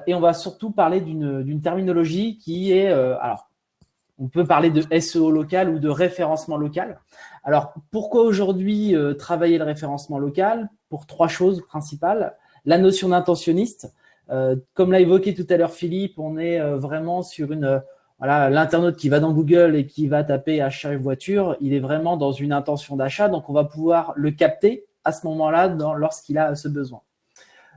et on va surtout parler d'une terminologie qui est, alors, on peut parler de SEO local ou de référencement local. Alors, pourquoi aujourd'hui travailler le référencement local? Pour trois choses principales. La notion d'intentionniste, comme l'a évoqué tout à l'heure Philippe, on est euh, vraiment sur une euh, voilà, l'internaute qui va dans Google et qui va taper achat voiture, il est vraiment dans une intention d'achat, donc on va pouvoir le capter à ce moment-là lorsqu'il a ce besoin.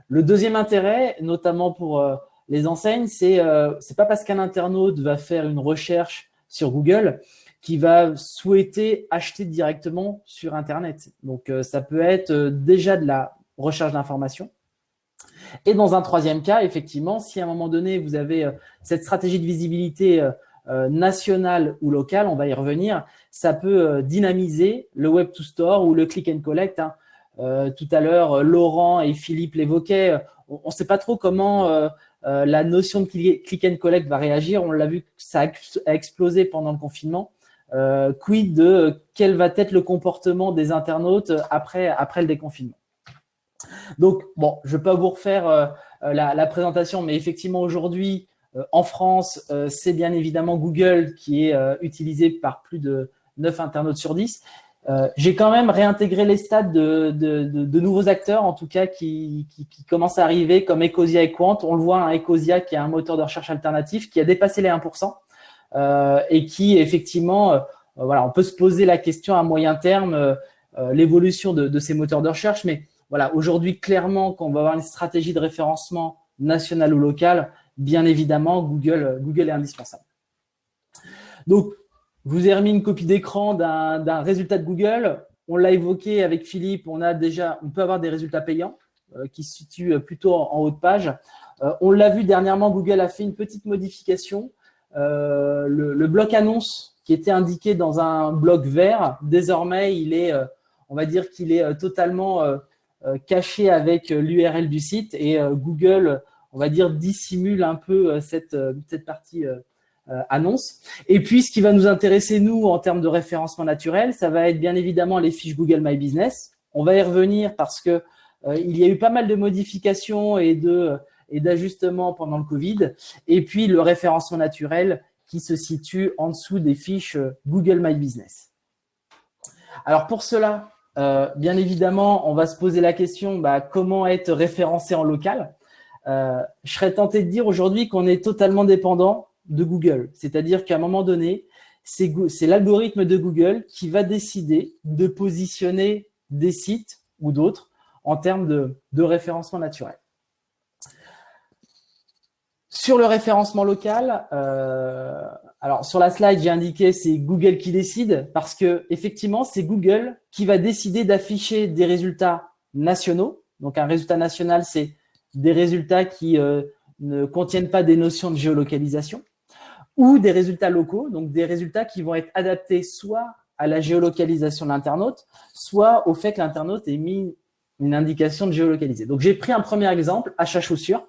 Le deuxième intérêt, notamment pour les enseignes, c'est euh, c'est pas parce qu'un internaute va faire une recherche sur Google qu'il va souhaiter acheter directement sur Internet. Donc ça peut être déjà de la recherche d'information, et dans un troisième cas, effectivement, si à un moment donné, vous avez euh, cette stratégie de visibilité euh, euh, nationale ou locale, on va y revenir, ça peut dynamiser le Web to Store ou le Click and Collect. Hein. tout à l'heure, Laurent et Philippe l'évoquaient. On ne sait pas trop comment la notion de Click and Collect va réagir. On l'a vu ça a explosé pendant le confinement. quid de quel va être le comportement des internautes après, après le déconfinement? Donc, bon, je ne vais pas vous refaire euh, euh, la, présentation, mais effectivement, aujourd'hui, euh, en France, c'est bien évidemment Google qui est utilisé par plus de 9 internautes sur 10. J'ai quand même réintégré les stats de, nouveaux acteurs, en tout cas, qui, commencent à arriver, comme Ecosia et Quant. On le voit, un Ecosia qui est un moteur de recherche alternatif, qui a dépassé les 1%, et qui, effectivement, voilà, on peut se poser la question à moyen terme, l'évolution de, ces moteurs de recherche, mais voilà, aujourd'hui, clairement, quand on va avoir une stratégie de référencement national ou local, bien évidemment, Google, est indispensable. Donc, je vous ai remis une copie d'écran d'un résultat de Google. On l'a évoqué avec Philippe, on peut avoir des résultats payants euh, qui se situent plutôt en, haut de page. Euh, on l'a vu dernièrement, Google a fait une petite modification. Euh, le, le, bloc annonce qui était indiqué dans un bloc vert, désormais, il est, on va dire qu'il est totalement euh, caché avec euh, l'URL du site et euh, Google, on va dire, dissimule un peu cette, cette partie annonce. Et puis, ce qui va nous intéresser, nous, en termes de référencement naturel, ça va être bien évidemment les fiches Google My Business. On va y revenir parce que il y a eu pas mal de modifications et de et d'ajustements pendant le Covid. Et puis, le référencement naturel qui se situe en dessous des fiches Google My Business. Alors, pour cela, euh, bien évidemment, on va se poser la question bah, comment être référencé en local? Euh, je serais tenté de dire aujourd'hui qu'on est totalement dépendant de Google. C'est-à-dire qu'à un moment donné, c'est l'algorithme de Google qui va décider de positionner des sites ou d'autres en termes de référencement naturel. Sur le référencement local, euh, alors sur la slide, j'ai indiqué c'est Google qui décide parce que effectivement, c'est Google qui va décider d'afficher des résultats nationaux. Donc un résultat national, c'est des résultats qui euh, ne contiennent pas des notions de géolocalisation ou des résultats locaux, donc des résultats qui vont être adaptés soit à la géolocalisation de l'internaute, soit au fait que l'internaute ait mis une indication de géolocaliser. Donc, j'ai pris un premier exemple, achat chaussures,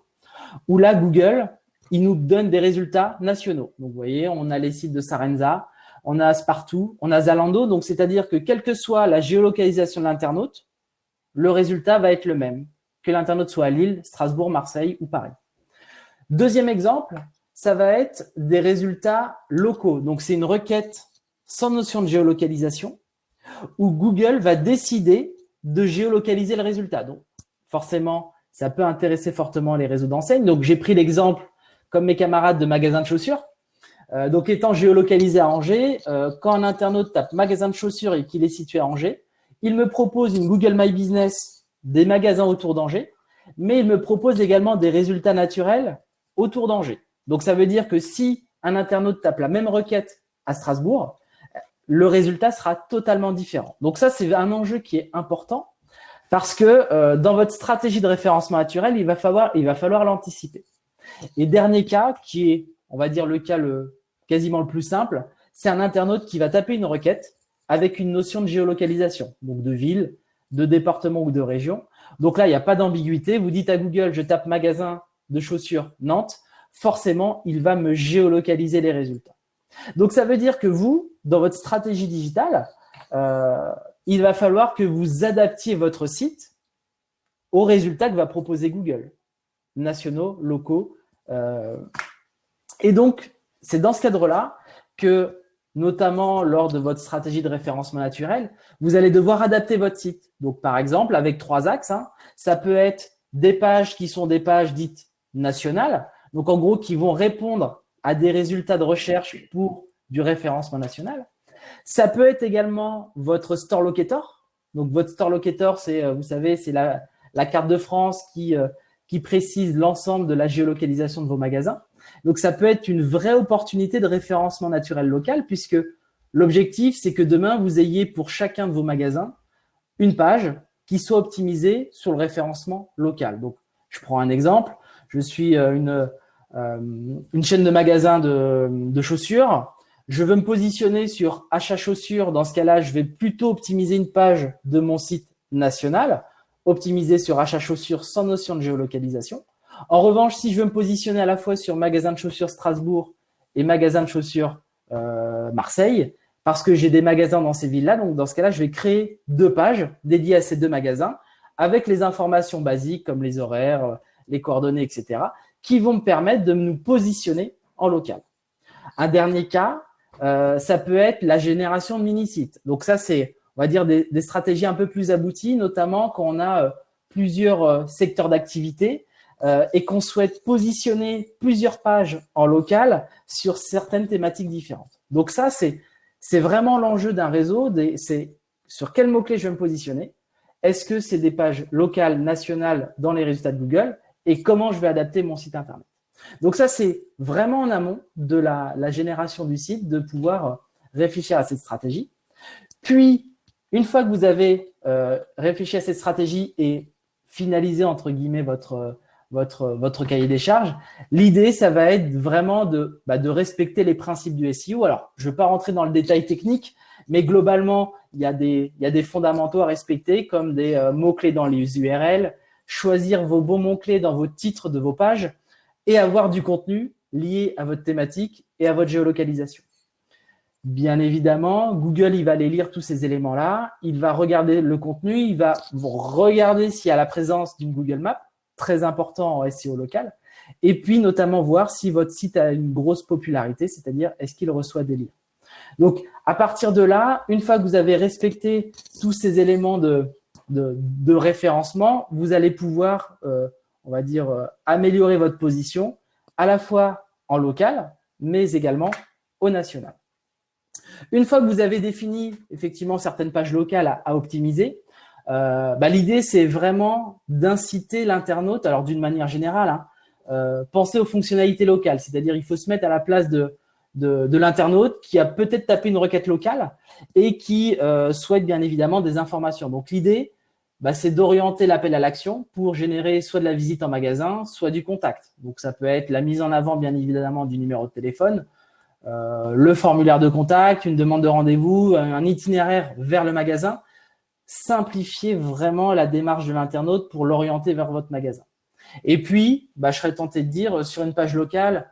où là, Google, il nous donne des résultats nationaux. Donc, vous voyez, on a les sites de Sarenza, on a Spartoo, on a Zalando. Donc, c'est-à-dire que quelle que soit la géolocalisation de l'internaute, le résultat va être le même, que l'internaute soit à Lille, Strasbourg, Marseille ou Paris. Deuxième exemple, ça va être des résultats locaux. Donc, c'est une requête sans notion de géolocalisation où Google va décider de géolocaliser le résultat. Donc, forcément, ça peut intéresser fortement les réseaux d'enseignes. Donc, j'ai pris l'exemple, comme mes camarades, de magasins de chaussures. Euh, donc, étant géolocalisé à Angers, euh, quand un internaute tape magasin de chaussures et qu'il est situé à Angers, il me propose une Google My Business des magasins autour d'Angers, mais il me propose également des résultats naturels autour d'Angers. Donc, ça veut dire que si un internaute tape la même requête à Strasbourg, le résultat sera totalement différent. Donc ça, c'est un enjeu qui est important parce que euh, dans votre stratégie de référencement naturel, il va falloir l'anticiper. Et dernier cas, qui est, on va dire, le cas quasiment le plus simple, c'est un internaute qui va taper une requête avec une notion de géolocalisation, donc de ville, de département ou de région. Donc là, il n'y a pas d'ambiguïté. Vous dites à Google, je tape magasin de chaussures Nantes, forcément, il va me géolocaliser les résultats. Donc, ça veut dire que vous, dans votre stratégie digitale, euh, il va falloir que vous adaptiez votre site aux résultats que va proposer Google, nationaux, locaux. Euh. et donc, c'est dans ce cadre-là que, notamment lors de votre stratégie de référencement naturel, vous allez devoir adapter votre site. Donc, par exemple, avec trois axes, hein, ça peut être des pages qui sont des pages dites nationales, donc en gros qui vont répondre à des résultats de recherche pour du référencement national. Ça peut être également votre store locator. Donc, votre store locator, c'est, euh, vous savez, c'est la, la, carte de France qui, euh, qui précise l'ensemble de la géolocalisation de vos magasins. Donc, ça peut être une vraie opportunité de référencement naturel local puisque l'objectif, c'est que demain, vous ayez pour chacun de vos magasins une page qui soit optimisée sur le référencement local. Donc, je prends un exemple. Je suis euh, euh, une chaîne de magasins de, chaussures. Je veux me positionner sur achat chaussures. Dans ce cas-là, je vais plutôt optimiser une page de mon site national, optimiser sur achat chaussures sans notion de géolocalisation. En revanche, si je veux me positionner à la fois sur magasin de chaussures Strasbourg et magasin de chaussures euh, Marseille, parce que j'ai des magasins dans ces villes-là, donc dans ce cas-là, je vais créer deux pages dédiées à ces deux magasins avec les informations basiques comme les horaires, les coordonnées, etc qui vont me permettre de nous positionner en local. Un dernier cas, euh, ça peut être la génération de mini-sites. Donc ça, c'est, on va dire, des, stratégies un peu plus abouties, notamment quand on a euh, plusieurs euh, secteurs d'activité et qu'on souhaite positionner plusieurs pages en local sur certaines thématiques différentes. Donc ça, c'est vraiment l'enjeu d'un réseau, c'est sur quel mot-clé je vais me positionner. Est-ce que c'est des pages locales, nationales dans les résultats de Google? Et comment je vais adapter mon site Internet? Donc ça, c'est vraiment en amont de la, génération du site, de pouvoir euh, réfléchir à cette stratégie. Puis, une fois que vous avez euh, réfléchi à cette stratégie et finalisé, entre guillemets, votre, cahier des charges, l'idée, ça va être vraiment de, bah, respecter les principes du SEO. Alors, je ne vais pas rentrer dans le détail technique, mais globalement, il y a des, il y a des fondamentaux à respecter, comme des euh, mots-clés dans les URL, choisir vos bons mots-clés dans vos titres de vos pages et avoir du contenu lié à votre thématique et à votre géolocalisation. Bien évidemment, Google, il va aller lire tous ces éléments-là, il va regarder le contenu, il va regarder s'il y a la présence d'une Google Map, très important en SEO local, et puis notamment voir si votre site a une grosse popularité, c'est-à-dire est-ce qu'il reçoit des liens. Donc, à partir de là, une fois que vous avez respecté tous ces éléments de, référencement, vous allez pouvoir, euh, on va dire, euh, améliorer votre position à la fois en local, mais également au national. Une fois que vous avez défini effectivement certaines pages locales à, optimiser, euh, bah, l'idée c'est vraiment d'inciter l'internaute, alors d'une manière générale, hein, penser aux fonctionnalités locales, c'est-à-dire il faut se mettre à la place de, l'internaute qui a peut-être tapé une requête locale et qui souhaite bien évidemment des informations. Donc l'idée, bah, c'est d'orienter l'appel à l'action pour générer soit de la visite en magasin, soit du contact. Donc, ça peut être la mise en avant, bien évidemment, du numéro de téléphone, le formulaire de contact, une demande de rendez-vous, un itinéraire vers le magasin. Simplifiez vraiment la démarche de l'internaute pour l'orienter vers votre magasin. Et puis, bah, je serais tenté de dire sur une page locale,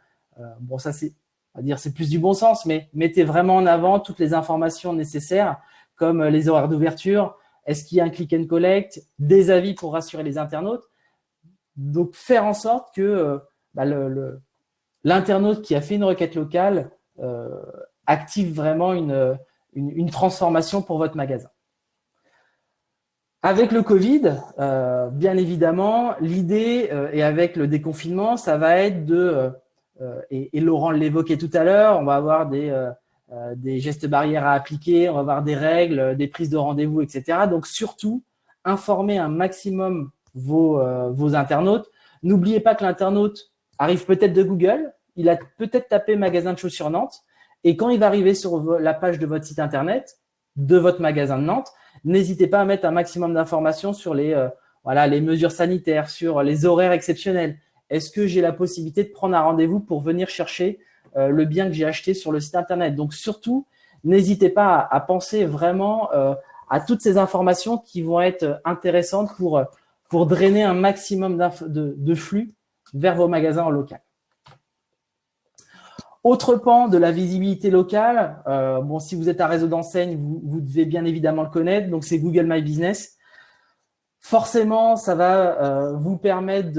bon ça c'est à dire c'est plus du bon sens, mais mettez vraiment en avant toutes les informations nécessaires comme les horaires d'ouverture, est-ce qu'il y a un click and collect, des avis pour rassurer les internautes. Donc, faire en sorte que euh, bah, l'internaute qui a fait une requête locale euh, active vraiment une, une, transformation pour votre magasin. Avec le Covid, euh, bien évidemment, l'idée, et avec le déconfinement, ça va être de, et, Laurent l'évoquait tout à l'heure, on va avoir des, euh, des gestes barrières à appliquer, on va avoir des règles, des prises de rendez-vous, etc. Donc surtout, informer un maximum vos, euh, vos internautes. N'oubliez pas que l'internaute arrive peut-être de Google, il a peut-être tapé magasin de chaussures Nantes, et quand il va arriver sur la page de votre site internet, de votre magasin de Nantes, n'hésitez pas à mettre un maximum d'informations sur les, euh, mesures sanitaires, sur les horaires exceptionnels. Est-ce que j'ai la possibilité de prendre un rendez-vous pour venir chercher euh, le bien que j'ai acheté sur le site internet? Donc surtout, n'hésitez pas à, penser vraiment euh, à toutes ces informations qui vont être intéressantes pour, pour drainer un maximum de, de, flux vers vos magasins en local. Autre pan de la visibilité locale, euh, bon, si vous êtes un réseau d'enseignes, vous, devez bien évidemment le connaître, donc c'est Google My Business. Forcément, ça va vous permettre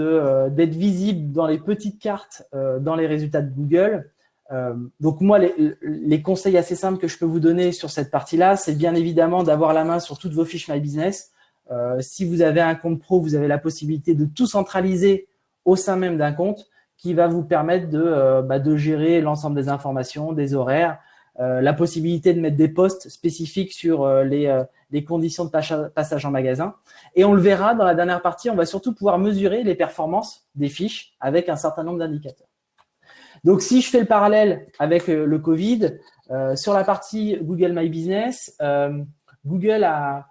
d'être visible dans les petites cartes, dans les résultats de Google. Euh, donc moi, les, conseils assez simples que je peux vous donner sur cette partie-là, c'est bien évidemment d'avoir la main sur toutes vos fiches My Business. Euh, si vous avez un compte pro, vous avez la possibilité de tout centraliser au sein même d'un compte qui va vous permettre de, euh, bah, de gérer l'ensemble des informations, des horaires, la possibilité de mettre des posts spécifiques sur les, les, conditions de passage en magasin. Et on le verra dans la dernière partie, on va surtout pouvoir mesurer les performances des fiches avec un certain nombre d'indicateurs. Donc, si je fais le parallèle avec euh, le Covid, euh, sur la partie Google My Business, euh, Google a,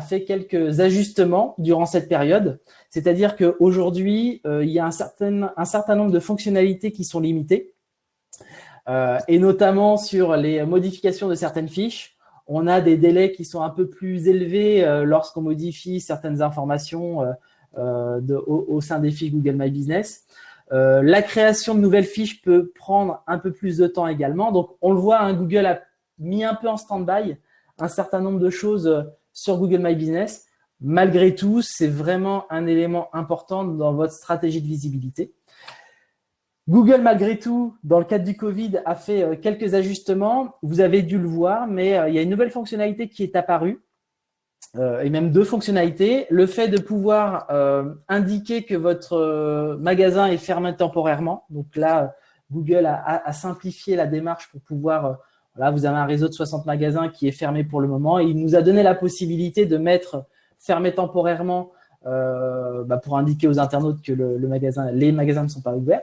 fait quelques ajustements durant cette période. C'est-à-dire qu'aujourd'hui, il y a un certain, nombre de fonctionnalités qui sont limitées, et notamment sur les modifications de certaines fiches. On a des délais qui sont un peu plus élevés lorsqu'on modifie certaines informations au, sein des fiches Google My Business. Euh, la création de nouvelles fiches peut prendre un peu plus de temps également. Donc, on le voit, hein, Google a mis un peu en stand-by un certain nombre de choses euh, sur Google My Business. Malgré tout, c'est vraiment un élément important dans votre stratégie de visibilité. Google, malgré tout, dans le cadre du Covid, a fait euh, quelques ajustements. Vous avez dû le voir, mais il y a une nouvelle fonctionnalité qui est apparue euh, et même deux fonctionnalités. Le fait de pouvoir euh, indiquer que votre euh, magasin est fermé temporairement. Donc là, Google a, simplifié la démarche pour pouvoir, vous avez un réseau de 60 magasins qui est fermé pour le moment. Il nous a donné la possibilité de mettre fermé temporairement bah, pour indiquer aux internautes que les magasins ne sont pas ouverts.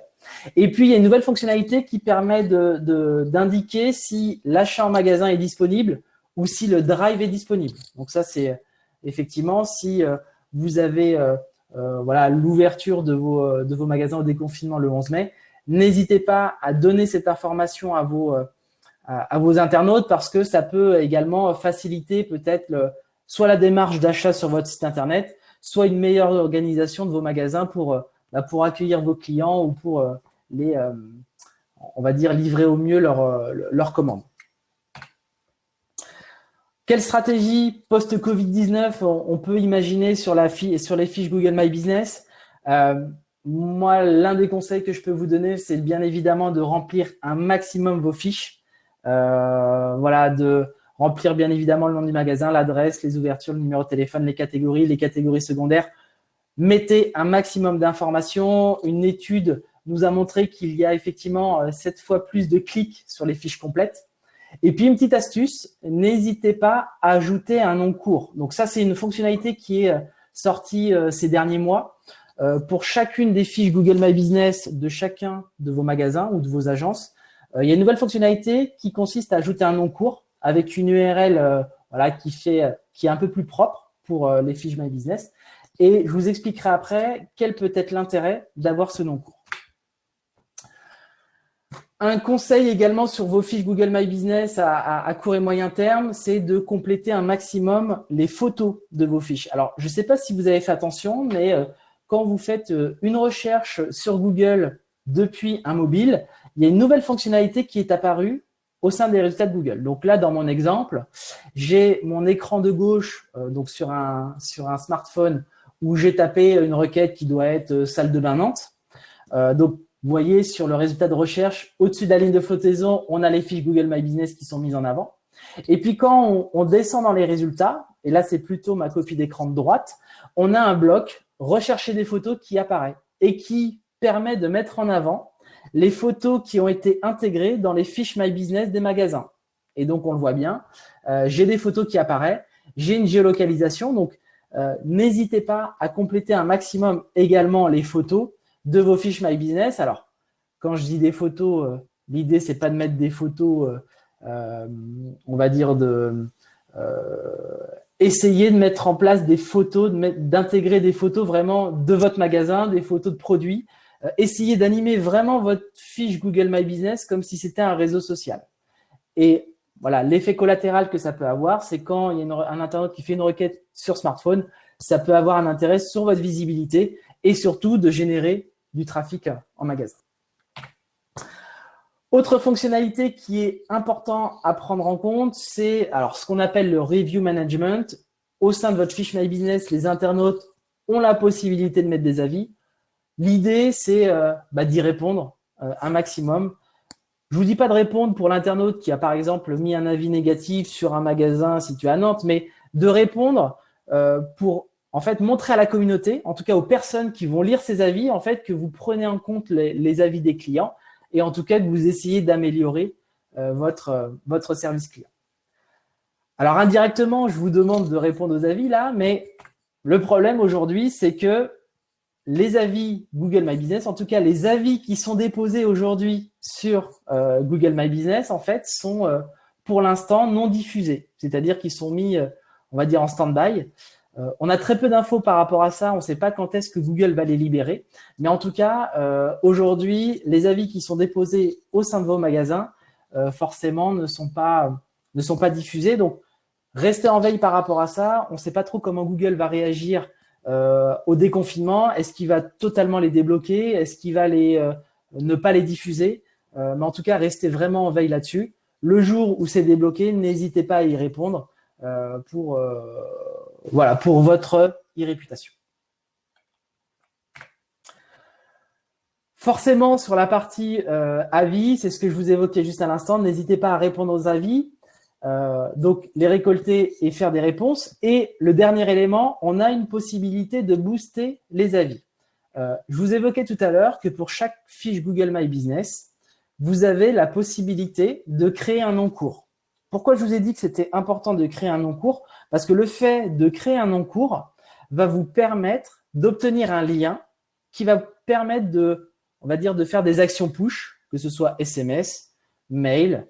Et puis, il y a une nouvelle fonctionnalité qui permet d'indiquer si l'achat en magasin est disponible ou si le drive est disponible. Donc ça, c'est effectivement si euh, vous avez euh, euh, voilà l'ouverture de vos, de vos magasins au déconfinement le 11 mai, n'hésitez pas à donner cette information à vos, à, vos internautes parce que ça peut également faciliter peut-être soit la démarche d'achat sur votre site internet, soit une meilleure organisation de vos magasins pour, bah, pour accueillir vos clients ou pour les, on va dire, livrer au mieux leurs leur commandes. Quelle stratégie post-Covid-19 on peut imaginer sur, la sur les fiches Google My Business? Euh, Moi, l'un des conseils que je peux vous donner, c'est bien évidemment de remplir un maximum vos fiches. Euh, voilà, de remplir bien évidemment le nom du magasin, l'adresse, les ouvertures, le numéro de téléphone, les catégories, les catégories secondaires. Mettez un maximum d'informations. Une étude nous a montré qu'il y a effectivement 7 euh, fois plus de clics sur les fiches complètes. Et puis, une petite astuce, n'hésitez pas à ajouter un nom court. Donc ça, c'est une fonctionnalité qui est euh, sortie ces derniers mois. Pour chacune des fiches Google My Business de chacun de vos magasins ou de vos agences, il y a une nouvelle fonctionnalité qui consiste à ajouter un nom court avec une URL voilà, qui, fait, qui est un peu plus propre pour les fiches My Business. Et je vous expliquerai après quel peut être l'intérêt d'avoir ce nom court. un conseil également sur vos fiches Google My Business à, court et moyen terme, c'est de compléter un maximum les photos de vos fiches. Alors, je ne sais pas si vous avez fait attention, mais euh, quand vous faites euh, une recherche sur Google depuis un mobile, il y a une nouvelle fonctionnalité qui est apparue au sein des résultats de Google. Donc là, dans mon exemple, j'ai mon écran de gauche euh, donc sur un, sur un smartphone où j'ai tapé une requête qui doit être salle de bain Nantes. donc, vous voyez sur le résultat de recherche, au-dessus de la ligne de flottaison, on a les fiches Google My Business qui sont mises en avant. Et puis quand on, descend dans les résultats, et là c'est plutôt ma copie d'écran de droite, on a un bloc « Rechercher des photos » qui apparaît et qui permet de mettre en avant les photos qui ont été intégrées dans les fiches My Business des magasins. Et donc, on le voit bien, euh, j'ai des photos qui apparaissent, j'ai une géolocalisation, donc euh, n'hésitez pas à compléter un maximum également les photos de vos fiches My Business. Alors, quand je dis des photos, euh, l'idée, c'est pas de mettre des photos, euh, on va dire, de essayer de mettre en place des photos, d'intégrer des photos vraiment de votre magasin, des photos de produits. Essayez d'animer vraiment votre fiche Google My Business comme si c'était un réseau social. Et voilà, l'effet collatéral que ça peut avoir, c'est quand il y a un internaute qui fait une requête sur smartphone, ça peut avoir un intérêt sur votre visibilité et surtout de générer du trafic en magasin. Autre fonctionnalité qui est important à prendre en compte, c'est alors ce qu'on appelle le review management. Au sein de votre fiche My Business, les internautes ont la possibilité de mettre des avis. L'idée, c'est euh, bah, d'y répondre euh, un maximum. Je vous dis pas de répondre pour l'internaute qui a par exemple mis un avis négatif sur un magasin situé à Nantes, mais de répondre euh, pour en fait, montrer à la communauté, en tout cas aux personnes qui vont lire ces avis, en fait, que vous prenez en compte les, avis des clients et en tout cas que vous essayez d'améliorer votre, votre service client. Alors, indirectement, je vous demande de répondre aux avis là, mais le problème aujourd'hui, c'est que les avis Google My Business, en tout cas les avis qui sont déposés aujourd'hui sur euh, Google My Business, en fait, sont pour l'instant non diffusés, c'est-à-dire qu'ils sont mis, on va dire, en stand-by. Euh, on a très peu d'infos par rapport à ça. On ne sait pas quand est-ce que Google va les libérer. Mais en tout cas, euh, aujourd'hui, les avis qui sont déposés au sein de vos magasins, euh, forcément, ne sont, pas, ne sont pas diffusés. Donc, restez en veille par rapport à ça. On ne sait pas trop comment Google va réagir au déconfinement. Est-ce qu'il va totalement les débloquer? Est-ce qu'il va les, ne pas les diffuser? Mais en tout cas, restez vraiment en veille là-dessus. Le jour où c'est débloqué, n'hésitez pas à y répondre pour voilà, pour votre e-réputation. Forcément, sur la partie euh, avis, c'est ce que je vous évoquais juste à l'instant, n'hésitez pas à répondre aux avis, euh, donc les récolter et faire des réponses. Et le dernier élément, on a une possibilité de booster les avis. Euh, je vous évoquais tout à l'heure que pour chaque fiche Google My Business, vous avez la possibilité de créer un nom court. Pourquoi je vous ai dit que c'était important de créer un nom court Parce que le fait de créer un nom court va vous permettre d'obtenir un lien qui va permettre de, on va dire, de faire des actions push, que ce soit SMS, mail,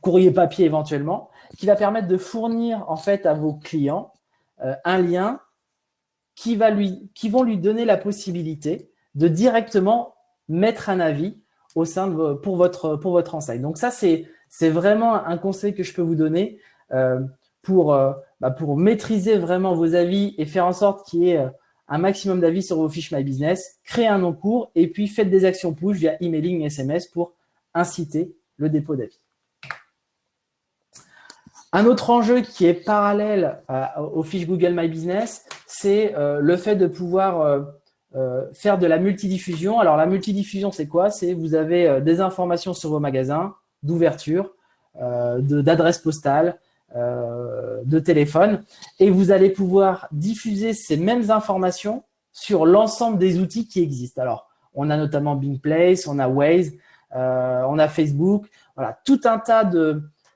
courrier papier éventuellement, qui va permettre de fournir en fait à vos clients euh, un lien qui, va lui, vont lui donner la possibilité de directement mettre un avis au sein de, pour, votre, enseigne. Donc ça, c'est vraiment un conseil que je peux vous donner euh, pour, euh, bah, pour maîtriser vraiment vos avis et faire en sorte qu'il y ait euh, un maximum d'avis sur vos fiches My Business, créer un nom court et puis faites des actions push via emailing, SMS pour inciter le dépôt d'avis. Un autre enjeu qui est parallèle aux fiches Google My Business, c'est le fait de pouvoir faire de la multidiffusion. Alors, la multidiffusion, c'est quoi? C'est vous avez des informations sur vos magasins, d'ouverture, euh, d'adresse postale, euh, de téléphone. Et vous allez pouvoir diffuser ces mêmes informations sur l'ensemble des outils qui existent. Alors, on a notamment Bing Place, on a Waze, euh, on a Facebook, voilà, tout un tas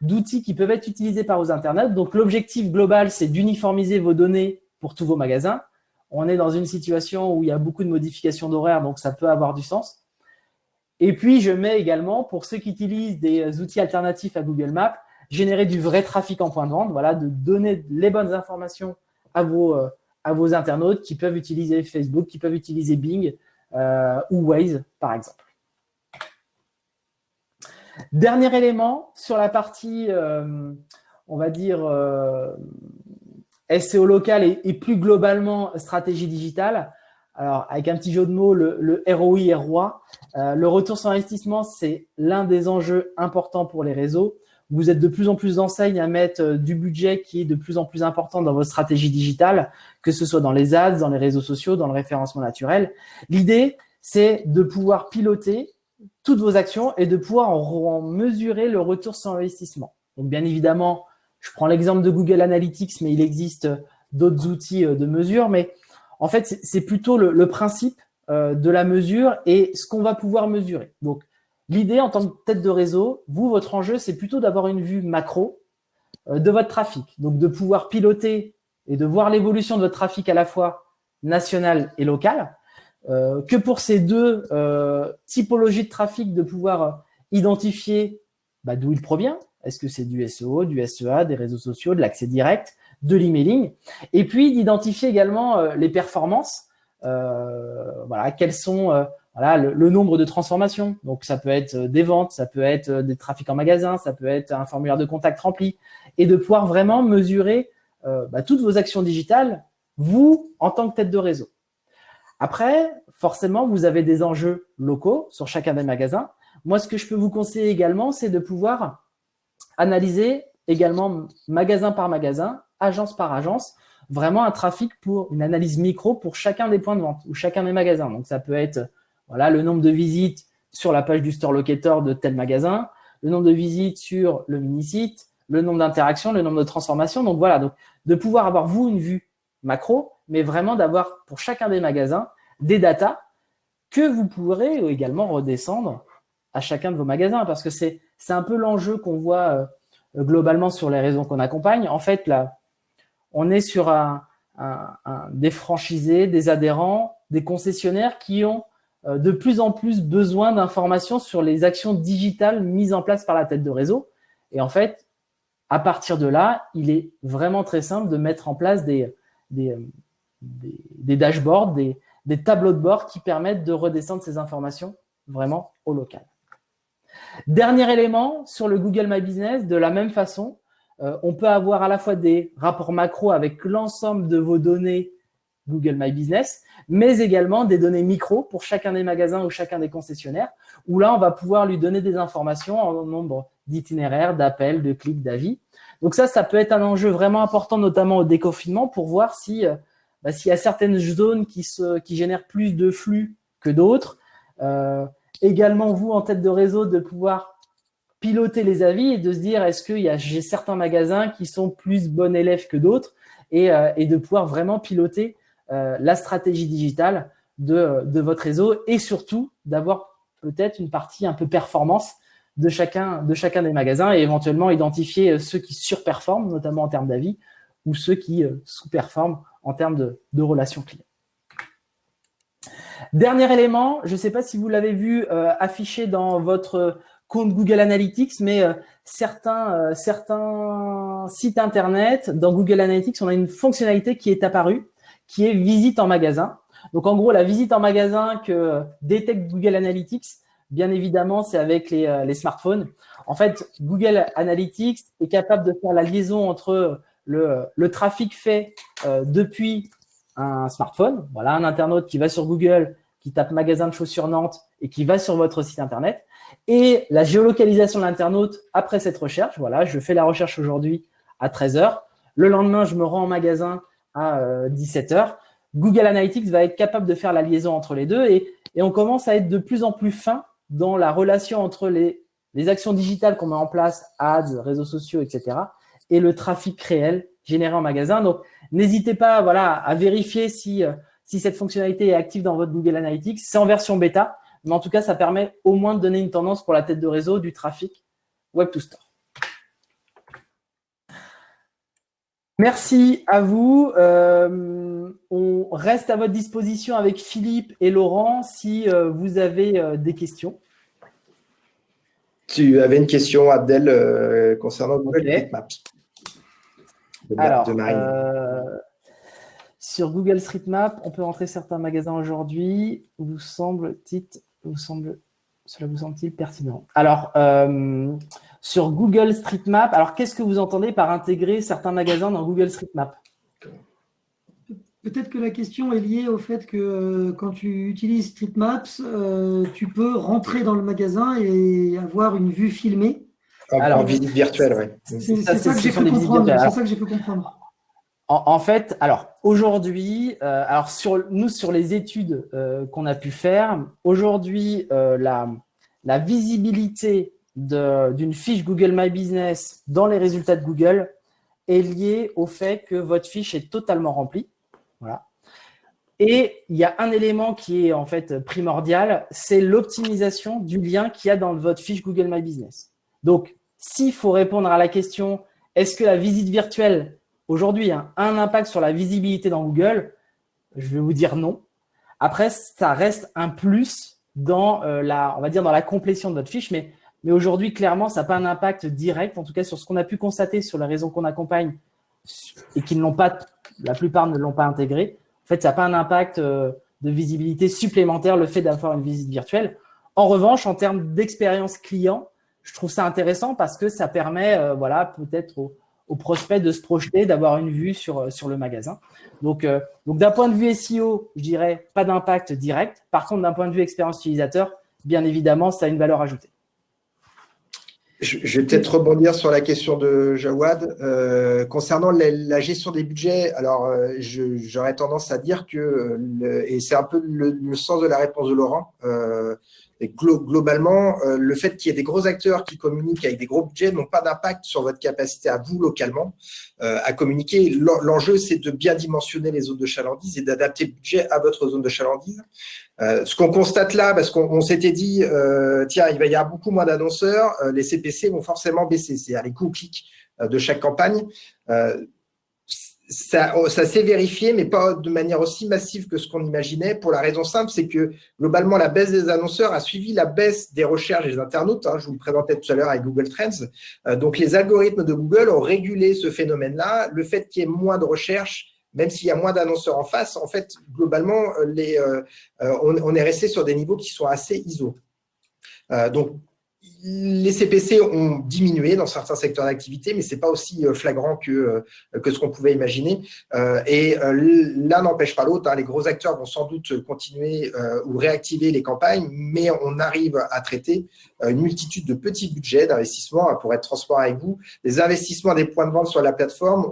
d'outils qui peuvent être utilisés par vos internautes. Donc, l'objectif global, c'est d'uniformiser vos données pour tous vos magasins. On est dans une situation où il y a beaucoup de modifications d'horaire, donc ça peut avoir du sens. Et puis, je mets également, pour ceux qui utilisent des outils alternatifs à Google Maps, générer du vrai trafic en point de vente, voilà, de donner les bonnes informations à vos, euh, internautes qui peuvent utiliser Facebook, qui peuvent utiliser Bing euh, ou Waze, par exemple. Dernier élément sur la partie, euh, on va dire, euh, SEO local et, plus globalement stratégie digitale. Alors, avec un petit jeu de mots, le, ROI, ROI, euh, le retour sur investissement, c'est l'un des enjeux importants pour les réseaux. Vous êtes de plus en plus d'enseignes à mettre du budget qui est de plus en plus important dans votre stratégie digitale, que ce soit dans les ads, dans les réseaux sociaux, dans le référencement naturel. L'idée, c'est de pouvoir piloter toutes vos actions et de pouvoir en, mesurer le retour sur investissement. Donc, bien évidemment, je prends l'exemple de Google Analytics, mais il existe d'autres outils euh, de mesure. Mais en fait, c'est plutôt le, principe euh, de la mesure et ce qu'on va pouvoir mesurer. Donc, L'idée en tant que tête de réseau, vous, votre enjeu, c'est plutôt d'avoir une vue macro euh, de votre trafic. Donc, de pouvoir piloter et de voir l'évolution de votre trafic à la fois national et local. Euh, que pour ces deux euh, typologies de trafic, de pouvoir identifier bah, d'où il provient. Est-ce que c'est du SEO, du SEA, des réseaux sociaux, de l'accès direct, de l'emailing Et puis d'identifier également les performances. voilà, quelles sont le, nombre de transformations. Donc, ça peut être euh, des ventes, ça peut être euh, des trafics en magasin, ça peut être un formulaire de contact rempli. Et de pouvoir vraiment mesurer euh, bah, toutes vos actions digitales, vous, en tant que tête de réseau. Après, forcément, vous avez des enjeux locaux sur chacun des magasins. Moi, ce que je peux vous conseiller également, c'est de pouvoir analyser également magasin par magasin, agence par agence, vraiment un trafic pour une analyse micro pour chacun des points de vente ou chacun des magasins. Donc, ça peut être voilà, le nombre de visites sur la page du store locator de tel magasin, le nombre de visites sur le mini-site, le nombre d'interactions, le nombre de transformations. Donc voilà, donc de pouvoir avoir vous une vue macro, mais vraiment d'avoir pour chacun des magasins des datas que vous pourrez également redescendre à chacun de vos magasins parce que c'est un peu l'enjeu qu'on voit euh, globalement sur les raisons qu'on accompagne. En fait, là, on est sur des franchisés, des adhérents, des concessionnaires qui ont euh, de plus en plus besoin d'informations sur les actions digitales mises en place par la tête de réseau. Et en fait, à partir de là, il est vraiment très simple de mettre en place des, des, des, dashboards, des, des, tableaux de bord qui permettent de redescendre ces informations vraiment au local. Dernier élément, sur le Google My Business, de la même façon, euh, on peut avoir à la fois des rapports macro avec l'ensemble de vos données Google My Business, mais également des données micro pour chacun des magasins ou chacun des concessionnaires, où là, on va pouvoir lui donner des informations en nombre d'itinéraires, d'appels, de clics, d'avis. Donc ça, ça peut être un enjeu vraiment important, notamment au déconfinement, pour voir si euh, bah, s'il y a certaines zones qui, génèrent plus de flux que d'autres. Euh, également, vous, en tête de réseau, de pouvoir piloter les avis et de se dire est-ce que j'ai certains magasins qui sont plus bons élèves que d'autres et, euh, de pouvoir vraiment piloter la stratégie digitale de, de, votre réseau et surtout d'avoir peut-être une partie un peu performance de chacun, de chacun des magasins et éventuellement identifier euh, ceux qui surperforment, notamment en termes d'avis, ou ceux qui euh, sous-performent en termes de, relations clients. Dernier élément, je ne sais pas si vous l'avez vu affiché dans votre compte Google Analytics, mais certains, certains sites Internet, dans Google Analytics, on a une fonctionnalité qui est apparue qui est visite en magasin. Donc, en gros, la visite en magasin que détecte Google Analytics, bien évidemment, c'est avec les, euh, smartphones. En fait, Google Analytics est capable de faire la liaison entre le, le trafic fait euh, depuis un smartphone, voilà, un internaute qui va sur Google, qui tape magasin de chaussures Nantes et qui va sur votre site internet, et la géolocalisation de l'internaute après cette recherche. Voilà, je fais la recherche aujourd'hui à 13h. Le lendemain, je me rends en magasin à 17h, euh, Google Analytics va être capable de faire la liaison entre les deux et, on commence à être de plus en plus fin dans la relation entre les, actions digitales qu'on met en place, ads, réseaux sociaux, etc., et le trafic réel généré en magasin. Donc, n'hésitez pas voilà, à vérifier si, euh, si cette fonctionnalité est active dans votre Google Analytics. C'est en version bêta, mais en tout cas, ça permet au moins de donner une tendance pour la tête de réseau du trafic Web to Store. Merci à vous. Euh, on reste à votre disposition avec Philippe et Laurent si euh, vous avez euh, des questions. Tu avais une question, Abdel, concernant Google Street Maps. Alors, sur Google Street Map, on peut rentrer certains magasins aujourd'hui. Vous semble, titre, vous semble Cela vous semble-t-il pertinent Alors, sur Google Street Map, alors qu'est-ce que vous entendez par intégrer certains magasins dans Google Street Map? Peut-être que la question est liée au fait que euh, quand tu utilises StreetMaps, euh, tu peux rentrer dans le magasin et avoir une vue filmée. En, visite virtuelle, oui. C'est ça, que j'ai pu comprendre. En, fait, alors aujourd'hui, euh, alors sur nous sur les études qu'on a pu faire, aujourd'hui la, la visibilité d'une fiche Google My Business dans les résultats de Google est liée au fait que votre fiche est totalement remplie. Voilà. Et il y a un élément qui est en fait primordial, c'est l'optimisation du lien qu'il y a dans votre fiche Google My Business. Donc, s'il faut répondre à la question, est-ce que la visite virtuelle aujourd'hui a un impact sur la visibilité dans Google? Je vais vous dire non. Après, ça reste un plus dans euh, la, on va dire dans la complétion de votre fiche, mais, mais aujourd'hui, clairement, ça n'a pas un impact direct, en tout cas sur ce qu'on a pu constater sur les raisons qu'on accompagne et qui ne l'ont pas la plupart ne l'ont pas intégré. En fait, ça n'a pas un impact euh, de visibilité supplémentaire, le fait d'avoir une visite virtuelle. En revanche, en termes d'expérience client, je trouve ça intéressant parce que ça permet, euh, voilà, peut-être aux, prospects de se projeter, d'avoir une vue sur, euh, sur le magasin. Donc, donc d'un point de vue SEO, je dirais pas d'impact direct. Par contre, d'un point de vue expérience utilisateur, bien évidemment, ça a une valeur ajoutée. Je vais peut-être rebondir sur la question de Jawad. Euh, concernant la, gestion des budgets, alors euh, j'aurais tendance à dire que, et c'est un peu le, sens de la réponse de Laurent, euh, et globalement, euh, le fait qu'il y ait des gros acteurs qui communiquent avec des gros budgets n'ont pas d'impact sur votre capacité à vous, localement, euh, à communiquer. L'enjeu, c'est de bien dimensionner les zones de chalandise et d'adapter le budget à votre zone de chalandise. Euh, ce qu'on constate là, parce qu'on s'était dit, tiens, il va y avoir beaucoup moins d'annonceurs, les CPC vont forcément baisser, c'est-à-dire les coûts de chaque campagne ça, oh, ça s'est vérifié, mais pas de manière aussi massive que ce qu'on imaginait, pour la raison simple, c'est que globalement, la baisse des annonceurs a suivi la baisse des recherches des internautes. Hein, je vous le présentais tout à l'heure avec Google Trends. Euh, donc, les algorithmes de Google ont régulé ce phénomène-là. Le fait qu'il y ait moins de recherches, même s'il y a moins d'annonceurs en face, en fait, globalement, euh, euh, on, on, est resté sur des niveaux qui sont assez ISO. donc, les CPC ont diminué dans certains secteurs d'activité, mais ce n'est pas aussi euh, flagrant que, euh, que ce qu'on pouvait imaginer. Euh, et l'un n'empêche pas l'autre. Hein. Les gros acteurs vont sans doute continuer ou réactiver les campagnes, mais on arrive à traiter une multitude de petits budgets d'investissement. Pour être transparent avec vous, les investissements des points de vente sur la plateforme,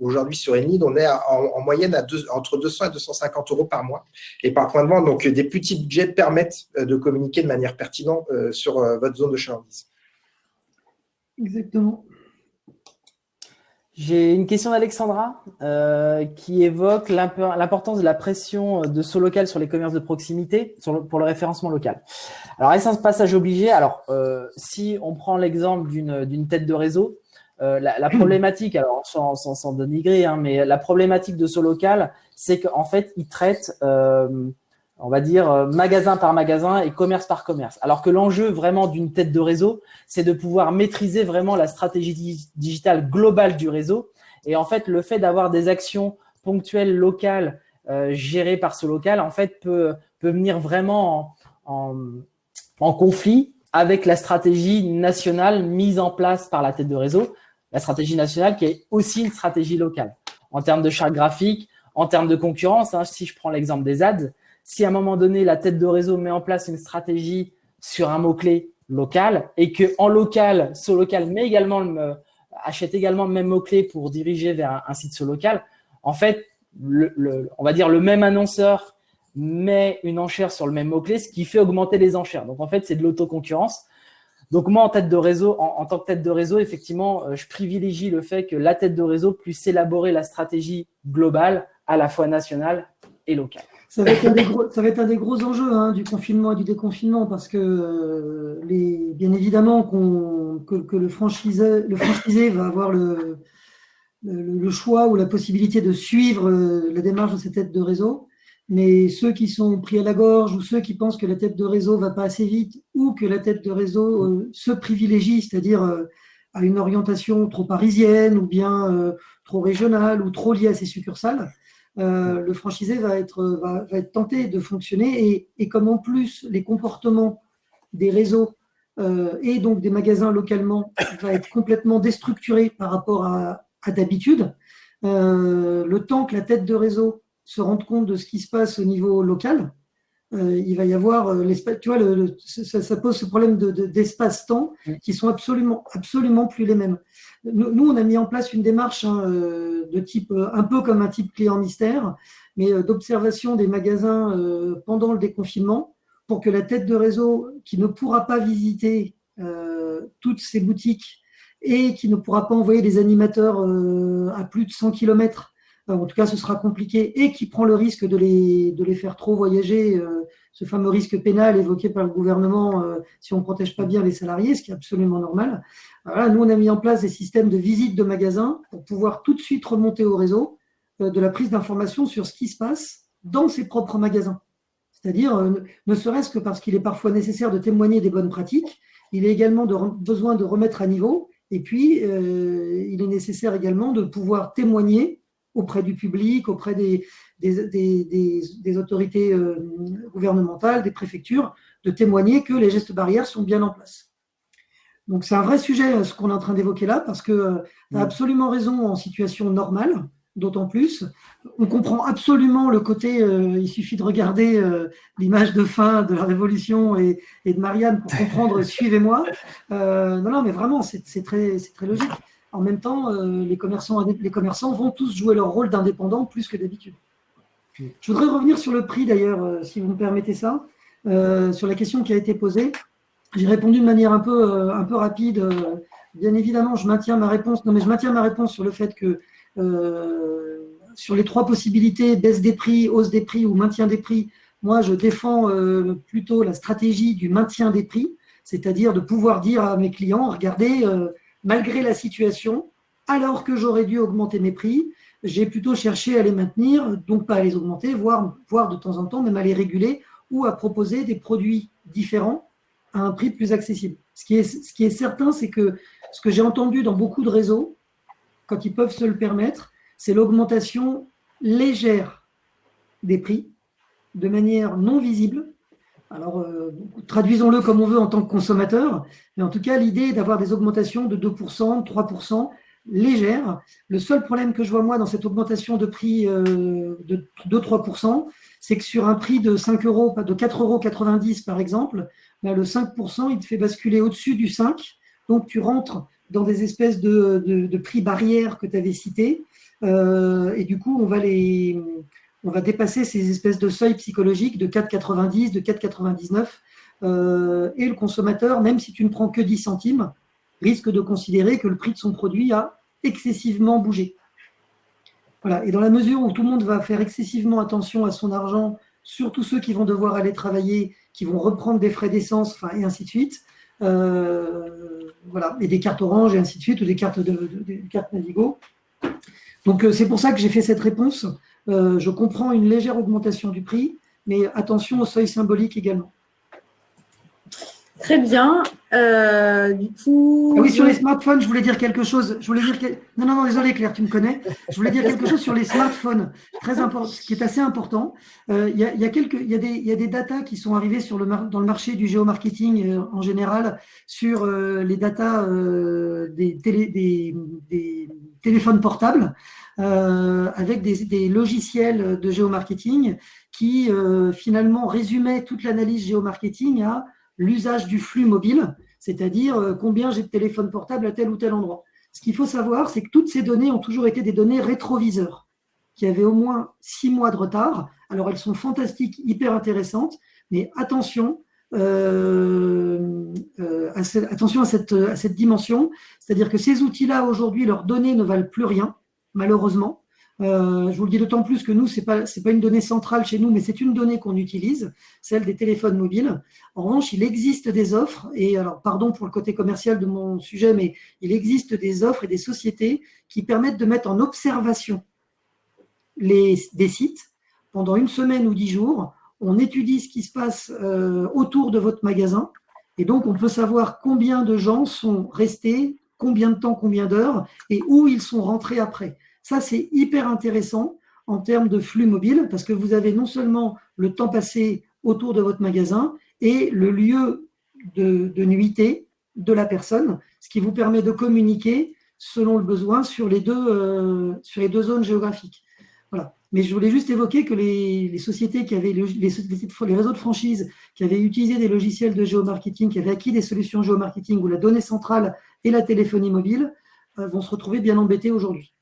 aujourd'hui sur Enid, on est en, moyenne à entre 200 et 250 euros par mois et par point de vente. Donc, des petits budgets permettent de communiquer de manière pertinente sur votre zone de chalandise. Exactement. J'ai une question d'Alexandra euh, qui évoque l'importance de la pression de saut local sur les commerces de proximité pour le référencement local. Alors, est-ce un passage obligé? Alors, euh, si on prend l'exemple d'une tête de réseau, euh, la, problématique, alors sans, sans, sans dénigrer, hein, mais la problématique de saut local, c'est qu'en fait, il traite on va dire, euh, magasin par magasin et commerce par commerce. Alors que l'enjeu vraiment d'une tête de réseau, c'est de pouvoir maîtriser vraiment la stratégie digitale globale du réseau. Et en fait, le fait d'avoir des actions ponctuelles locales euh, gérées par ce local, en fait, peut, peut venir vraiment en, conflit avec la stratégie nationale mise en place par la tête de réseau, la stratégie nationale qui est aussi une stratégie locale. En termes de charte graphique, en termes de concurrence, hein, si je prends l'exemple des ads, si à un moment donné, la tête de réseau met en place une stratégie sur un mot-clé local et que en local, ce local met également le, achète également le même mot-clé pour diriger vers un, site sur local, en fait, on va dire le même annonceur met une enchère sur le même mot-clé, ce qui fait augmenter les enchères. Donc, en fait, c'est de l'autoconcurrence. Donc, moi, en tête de réseau, en, en, tant que tête de réseau, effectivement, euh, je privilégie le fait que la tête de réseau puisse élaborer la stratégie globale, à la fois nationale et locale. Ça va, être un des gros, ça va être un des gros enjeux hein, du confinement et du déconfinement parce que, euh, les, bien évidemment, que, le, franchisé, le franchisé va avoir le, le, choix ou la possibilité de suivre euh, la démarche de cette tête de réseau. Mais ceux qui sont pris à la gorge ou ceux qui pensent que la tête de réseau va pas assez vite ou que la tête de réseau euh, se privilégie, c'est-à-dire à une orientation trop parisienne ou bien trop régionale ou trop liée à ses succursales, euh, le franchisé va être, va, être tenté de fonctionner et, comme en plus les comportements des réseaux et donc des magasins localement va être complètement déstructuré par rapport à, d'habitude. le temps que la tête de réseau se rende compte de ce qui se passe au niveau local, il va y avoir l'espace, tu vois, ça, pose ce problème d'espace-temps de, qui sont absolument, absolument plus les mêmes. Nous, on a mis en place une démarche hein, de type, un peu comme un type client mystère, mais euh, d'observation des magasins euh, pendant le déconfinement pour que la tête de réseau qui ne pourra pas visiter euh, toutes ces boutiques et qui ne pourra pas envoyer des animateurs à plus de 100 km, en tout cas ce sera compliqué, et qui prend le risque de les, de les faire trop voyager, ce fameux risque pénal évoqué par le gouvernement si on ne protège pas bien les salariés, ce qui est absolument normal. nous, on a mis en place des systèmes de visite de magasins pour pouvoir tout de suite remonter au réseau euh, de la prise d'information sur ce qui se passe dans ses propres magasins. C'est-à-dire, euh, ne serait-ce que parce qu'il est parfois nécessaire de témoigner des bonnes pratiques, il est également besoin de remettre à niveau, et puis euh, il est nécessaire également de pouvoir témoigner auprès du public, auprès des, des, autorités gouvernementales, des préfectures, de témoigner que les gestes barrières sont bien en place. Donc c'est un vrai sujet ce qu'on est en train d'évoquer là, parce que tu as absolument raison en situation normale, d'autant plus. On comprend absolument le côté, euh, il suffit de regarder euh, l'image de fin de la Révolution et, de Marianne pour comprendre, suivez-moi. Euh, non, non, mais vraiment, c'est très, très logique. En même temps, les, commerçants, les commerçants vont tous jouer leur rôle d'indépendants plus que d'habitude. Je voudrais revenir sur le prix d'ailleurs, si vous me permettez ça, sur la question qui a été posée. J'ai répondu de manière un peu, rapide. Bien évidemment, je maintiens ma réponse. Non, mais je maintiens ma réponse sur le fait que euh, sur les trois possibilités, baisse des prix, hausse des prix ou maintien des prix, moi je défends euh, plutôt la stratégie du maintien des prix, c'est-à-dire de pouvoir dire à mes clients, regardez, euh, malgré la situation, alors que j'aurais dû augmenter mes prix, j'ai plutôt cherché à les maintenir, donc pas à les augmenter, voire, voire de temps en temps même à les réguler ou à proposer des produits différents à un prix plus accessible. Ce qui est, ce qui est certain, c'est que ce que j'ai entendu dans beaucoup de réseaux, quand ils peuvent se le permettre, c'est l'augmentation légère des prix, de manière non visible. Alors, euh, traduisons-le comme on veut en tant que consommateur, mais en tout cas, l'idée est d'avoir des augmentations de 2%, 3%, légères. Le seul problème que je vois moi dans cette augmentation de prix euh, de 2-3%, c'est que sur un prix de 5 euros, de 4,90 euros par exemple, ben, le 5%, il te fait basculer au-dessus du 5. Donc, tu rentres dans des espèces de, prix barrières que tu avais cités. Euh, et du coup, on va, les, on va dépasser ces espèces de seuils psychologiques de 4,90, de 4,99. Euh, et le consommateur, même si tu ne prends que 10 centimes, risque de considérer que le prix de son produit a excessivement bougé. Voilà. Et dans la mesure où tout le monde va faire excessivement attention à son argent, surtout ceux qui vont devoir aller travailler, qui vont reprendre des frais d'essence, et ainsi de suite, euh, voilà, et des cartes orange et ainsi de suite, ou des cartes, de, cartes Navigo. Donc euh, c'est pour ça que j'ai fait cette réponse. Euh, je comprends une légère augmentation du prix, mais attention au seuil symbolique également. Très bien. Euh, du coup. Ah oui, sur les smartphones, je voulais dire quelque chose. Je voulais dire Non, non, non, désolé Claire, tu me connais. Je voulais dire quelque chose sur les smartphones, très important, ce qui est assez important. Euh, il y, a, y, a quelques, il y, a des, il y a des datas qui sont arrivées sur le dans le marché du géomarketing euh, en général sur les datas des, télé, des, des, téléphones portables. avec des, des, logiciels de géomarketing qui finalement résumaient toute l'analyse géomarketing à l'usage du flux mobile, c'est-à-dire euh, combien j'ai de téléphones portables à tel ou tel endroit. Ce qu'il faut savoir, c'est que toutes ces données ont toujours été des données rétroviseurs, qui avaient au moins six mois de retard. Alors elles sont fantastiques, hyper intéressantes, mais attention, euh, euh, à, cette dimension, c'est-à-dire que ces outils-là, aujourd'hui, leurs données ne valent plus rien, malheureusement. Euh, je vous le dis d'autant plus que nous, ce n'est pas, une donnée centrale chez nous, mais c'est une donnée qu'on utilise, celle des téléphones mobiles. En revanche, il existe des offres, et alors pardon pour le côté commercial de mon sujet, mais il existe des offres et des sociétés qui permettent de mettre en observation les, des sites pendant une semaine ou dix jours. On étudie ce qui se passe euh, autour de votre magasin, et donc on peut savoir combien de gens sont restés, combien de temps, combien d'heures, et où ils sont rentrés après. Ça, c'est hyper intéressant en termes de flux mobile parce que vous avez non seulement le temps passé autour de votre magasin et le lieu de, de de la personne, ce qui vous permet de communiquer selon le besoin sur les deux, deux zones géographiques. Voilà. Mais je voulais juste évoquer que les, sociétés qui avaient, les, réseaux de franchise qui avaient utilisé des logiciels de géomarketing, qui avaient acquis des solutions géomarketing où la donnée centrale et la téléphonie mobile euh, vont se retrouver bien embêtés aujourd'hui.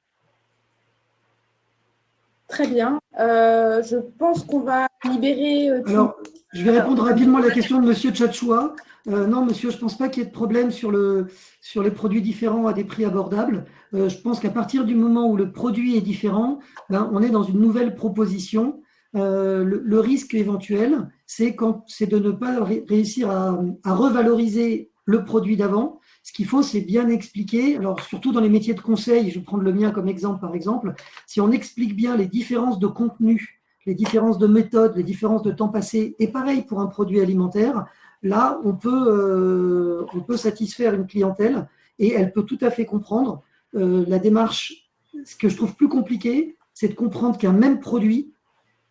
Très bien. Euh, je pense qu'on va libérer. Euh, Alors, je vais répondre rapidement à la question de M. Tchatchoua. non, monsieur, je ne pense pas qu'il y ait de problème sur, le, sur les produits différents à des prix abordables. je pense qu'à partir du moment où le produit est différent, ben, on est dans une nouvelle proposition. le, risque éventuel, c'est de ne pas réussir à, à revaloriser le produit d'avant ce qu'il faut, c'est bien expliquer, alors surtout dans les métiers de conseil, je vais prendre le mien comme exemple par exemple, si on explique bien les différences de contenu, les différences de méthode, les différences de temps passé, et pareil pour un produit alimentaire, là, on peut, euh, satisfaire une clientèle et elle peut tout à fait comprendre euh, la démarche. Ce que je trouve plus compliqué, c'est de comprendre qu'un même produit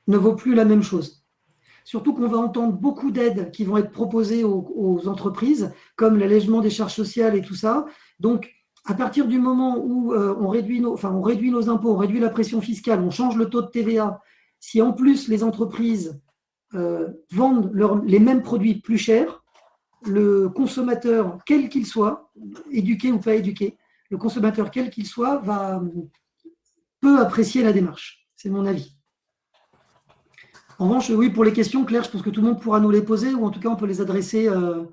ne vaut plus la même chose. Surtout qu'on va entendre beaucoup d'aides qui vont être proposées aux, entreprises, comme l'allègement des charges sociales et tout ça. Donc, à partir du moment où euh, on, réduit nos, enfin, on réduit nos impôts, on réduit la pression fiscale, on change le taux de TVA, si en plus les entreprises euh, vendent les mêmes produits plus chers, le consommateur, quel qu'il soit, éduqué ou pas éduqué, le consommateur, quel qu'il soit, va peut apprécier la démarche. C'est mon avis. En revanche, oui, pour les questions, Claire, je pense que tout le monde pourra nous les poser, ou en tout cas, on peut les adresser. Euh,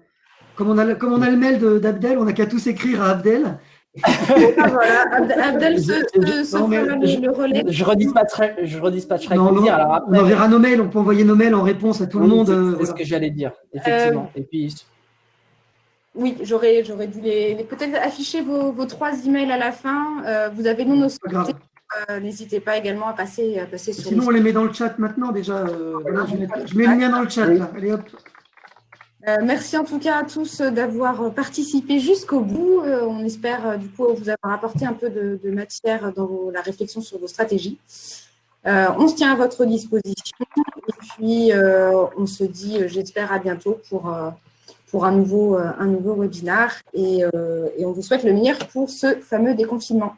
comme, on a, comme on a le mail d'Abdel, on n'a qu'à tous écrire à Abdel. Abdel se, le relais. Je redispatcherai, je redispatcherai non, non, On enverra nos mails, on peut envoyer nos mails en réponse à tout le monde. C'est euh, ce que j'allais dire, effectivement. Euh, Et puis, oui, j'aurais dû les, peut-être afficher vos, vos, trois emails à la fin. vous avez nous nos euh, n'hésitez pas également à passer, à passer sur Sinon, on les met dans le chat maintenant déjà. Euh, je, mets, le lien dans le chat. Allez, hop. Euh, merci en tout cas à tous d'avoir participé jusqu'au bout. on espère du coup vous avoir apporté un peu de, matière dans la réflexion sur vos stratégies. on se tient à votre disposition et puis on se dit, j'espère, à bientôt pour, pour un, nouveau, un nouveau webinaire et, et, on vous souhaite le meilleur pour ce fameux déconfinement.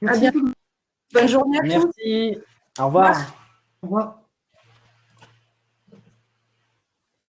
Merci. À bientôt. Bonne journée à tous. Merci. Au revoir. Au revoir.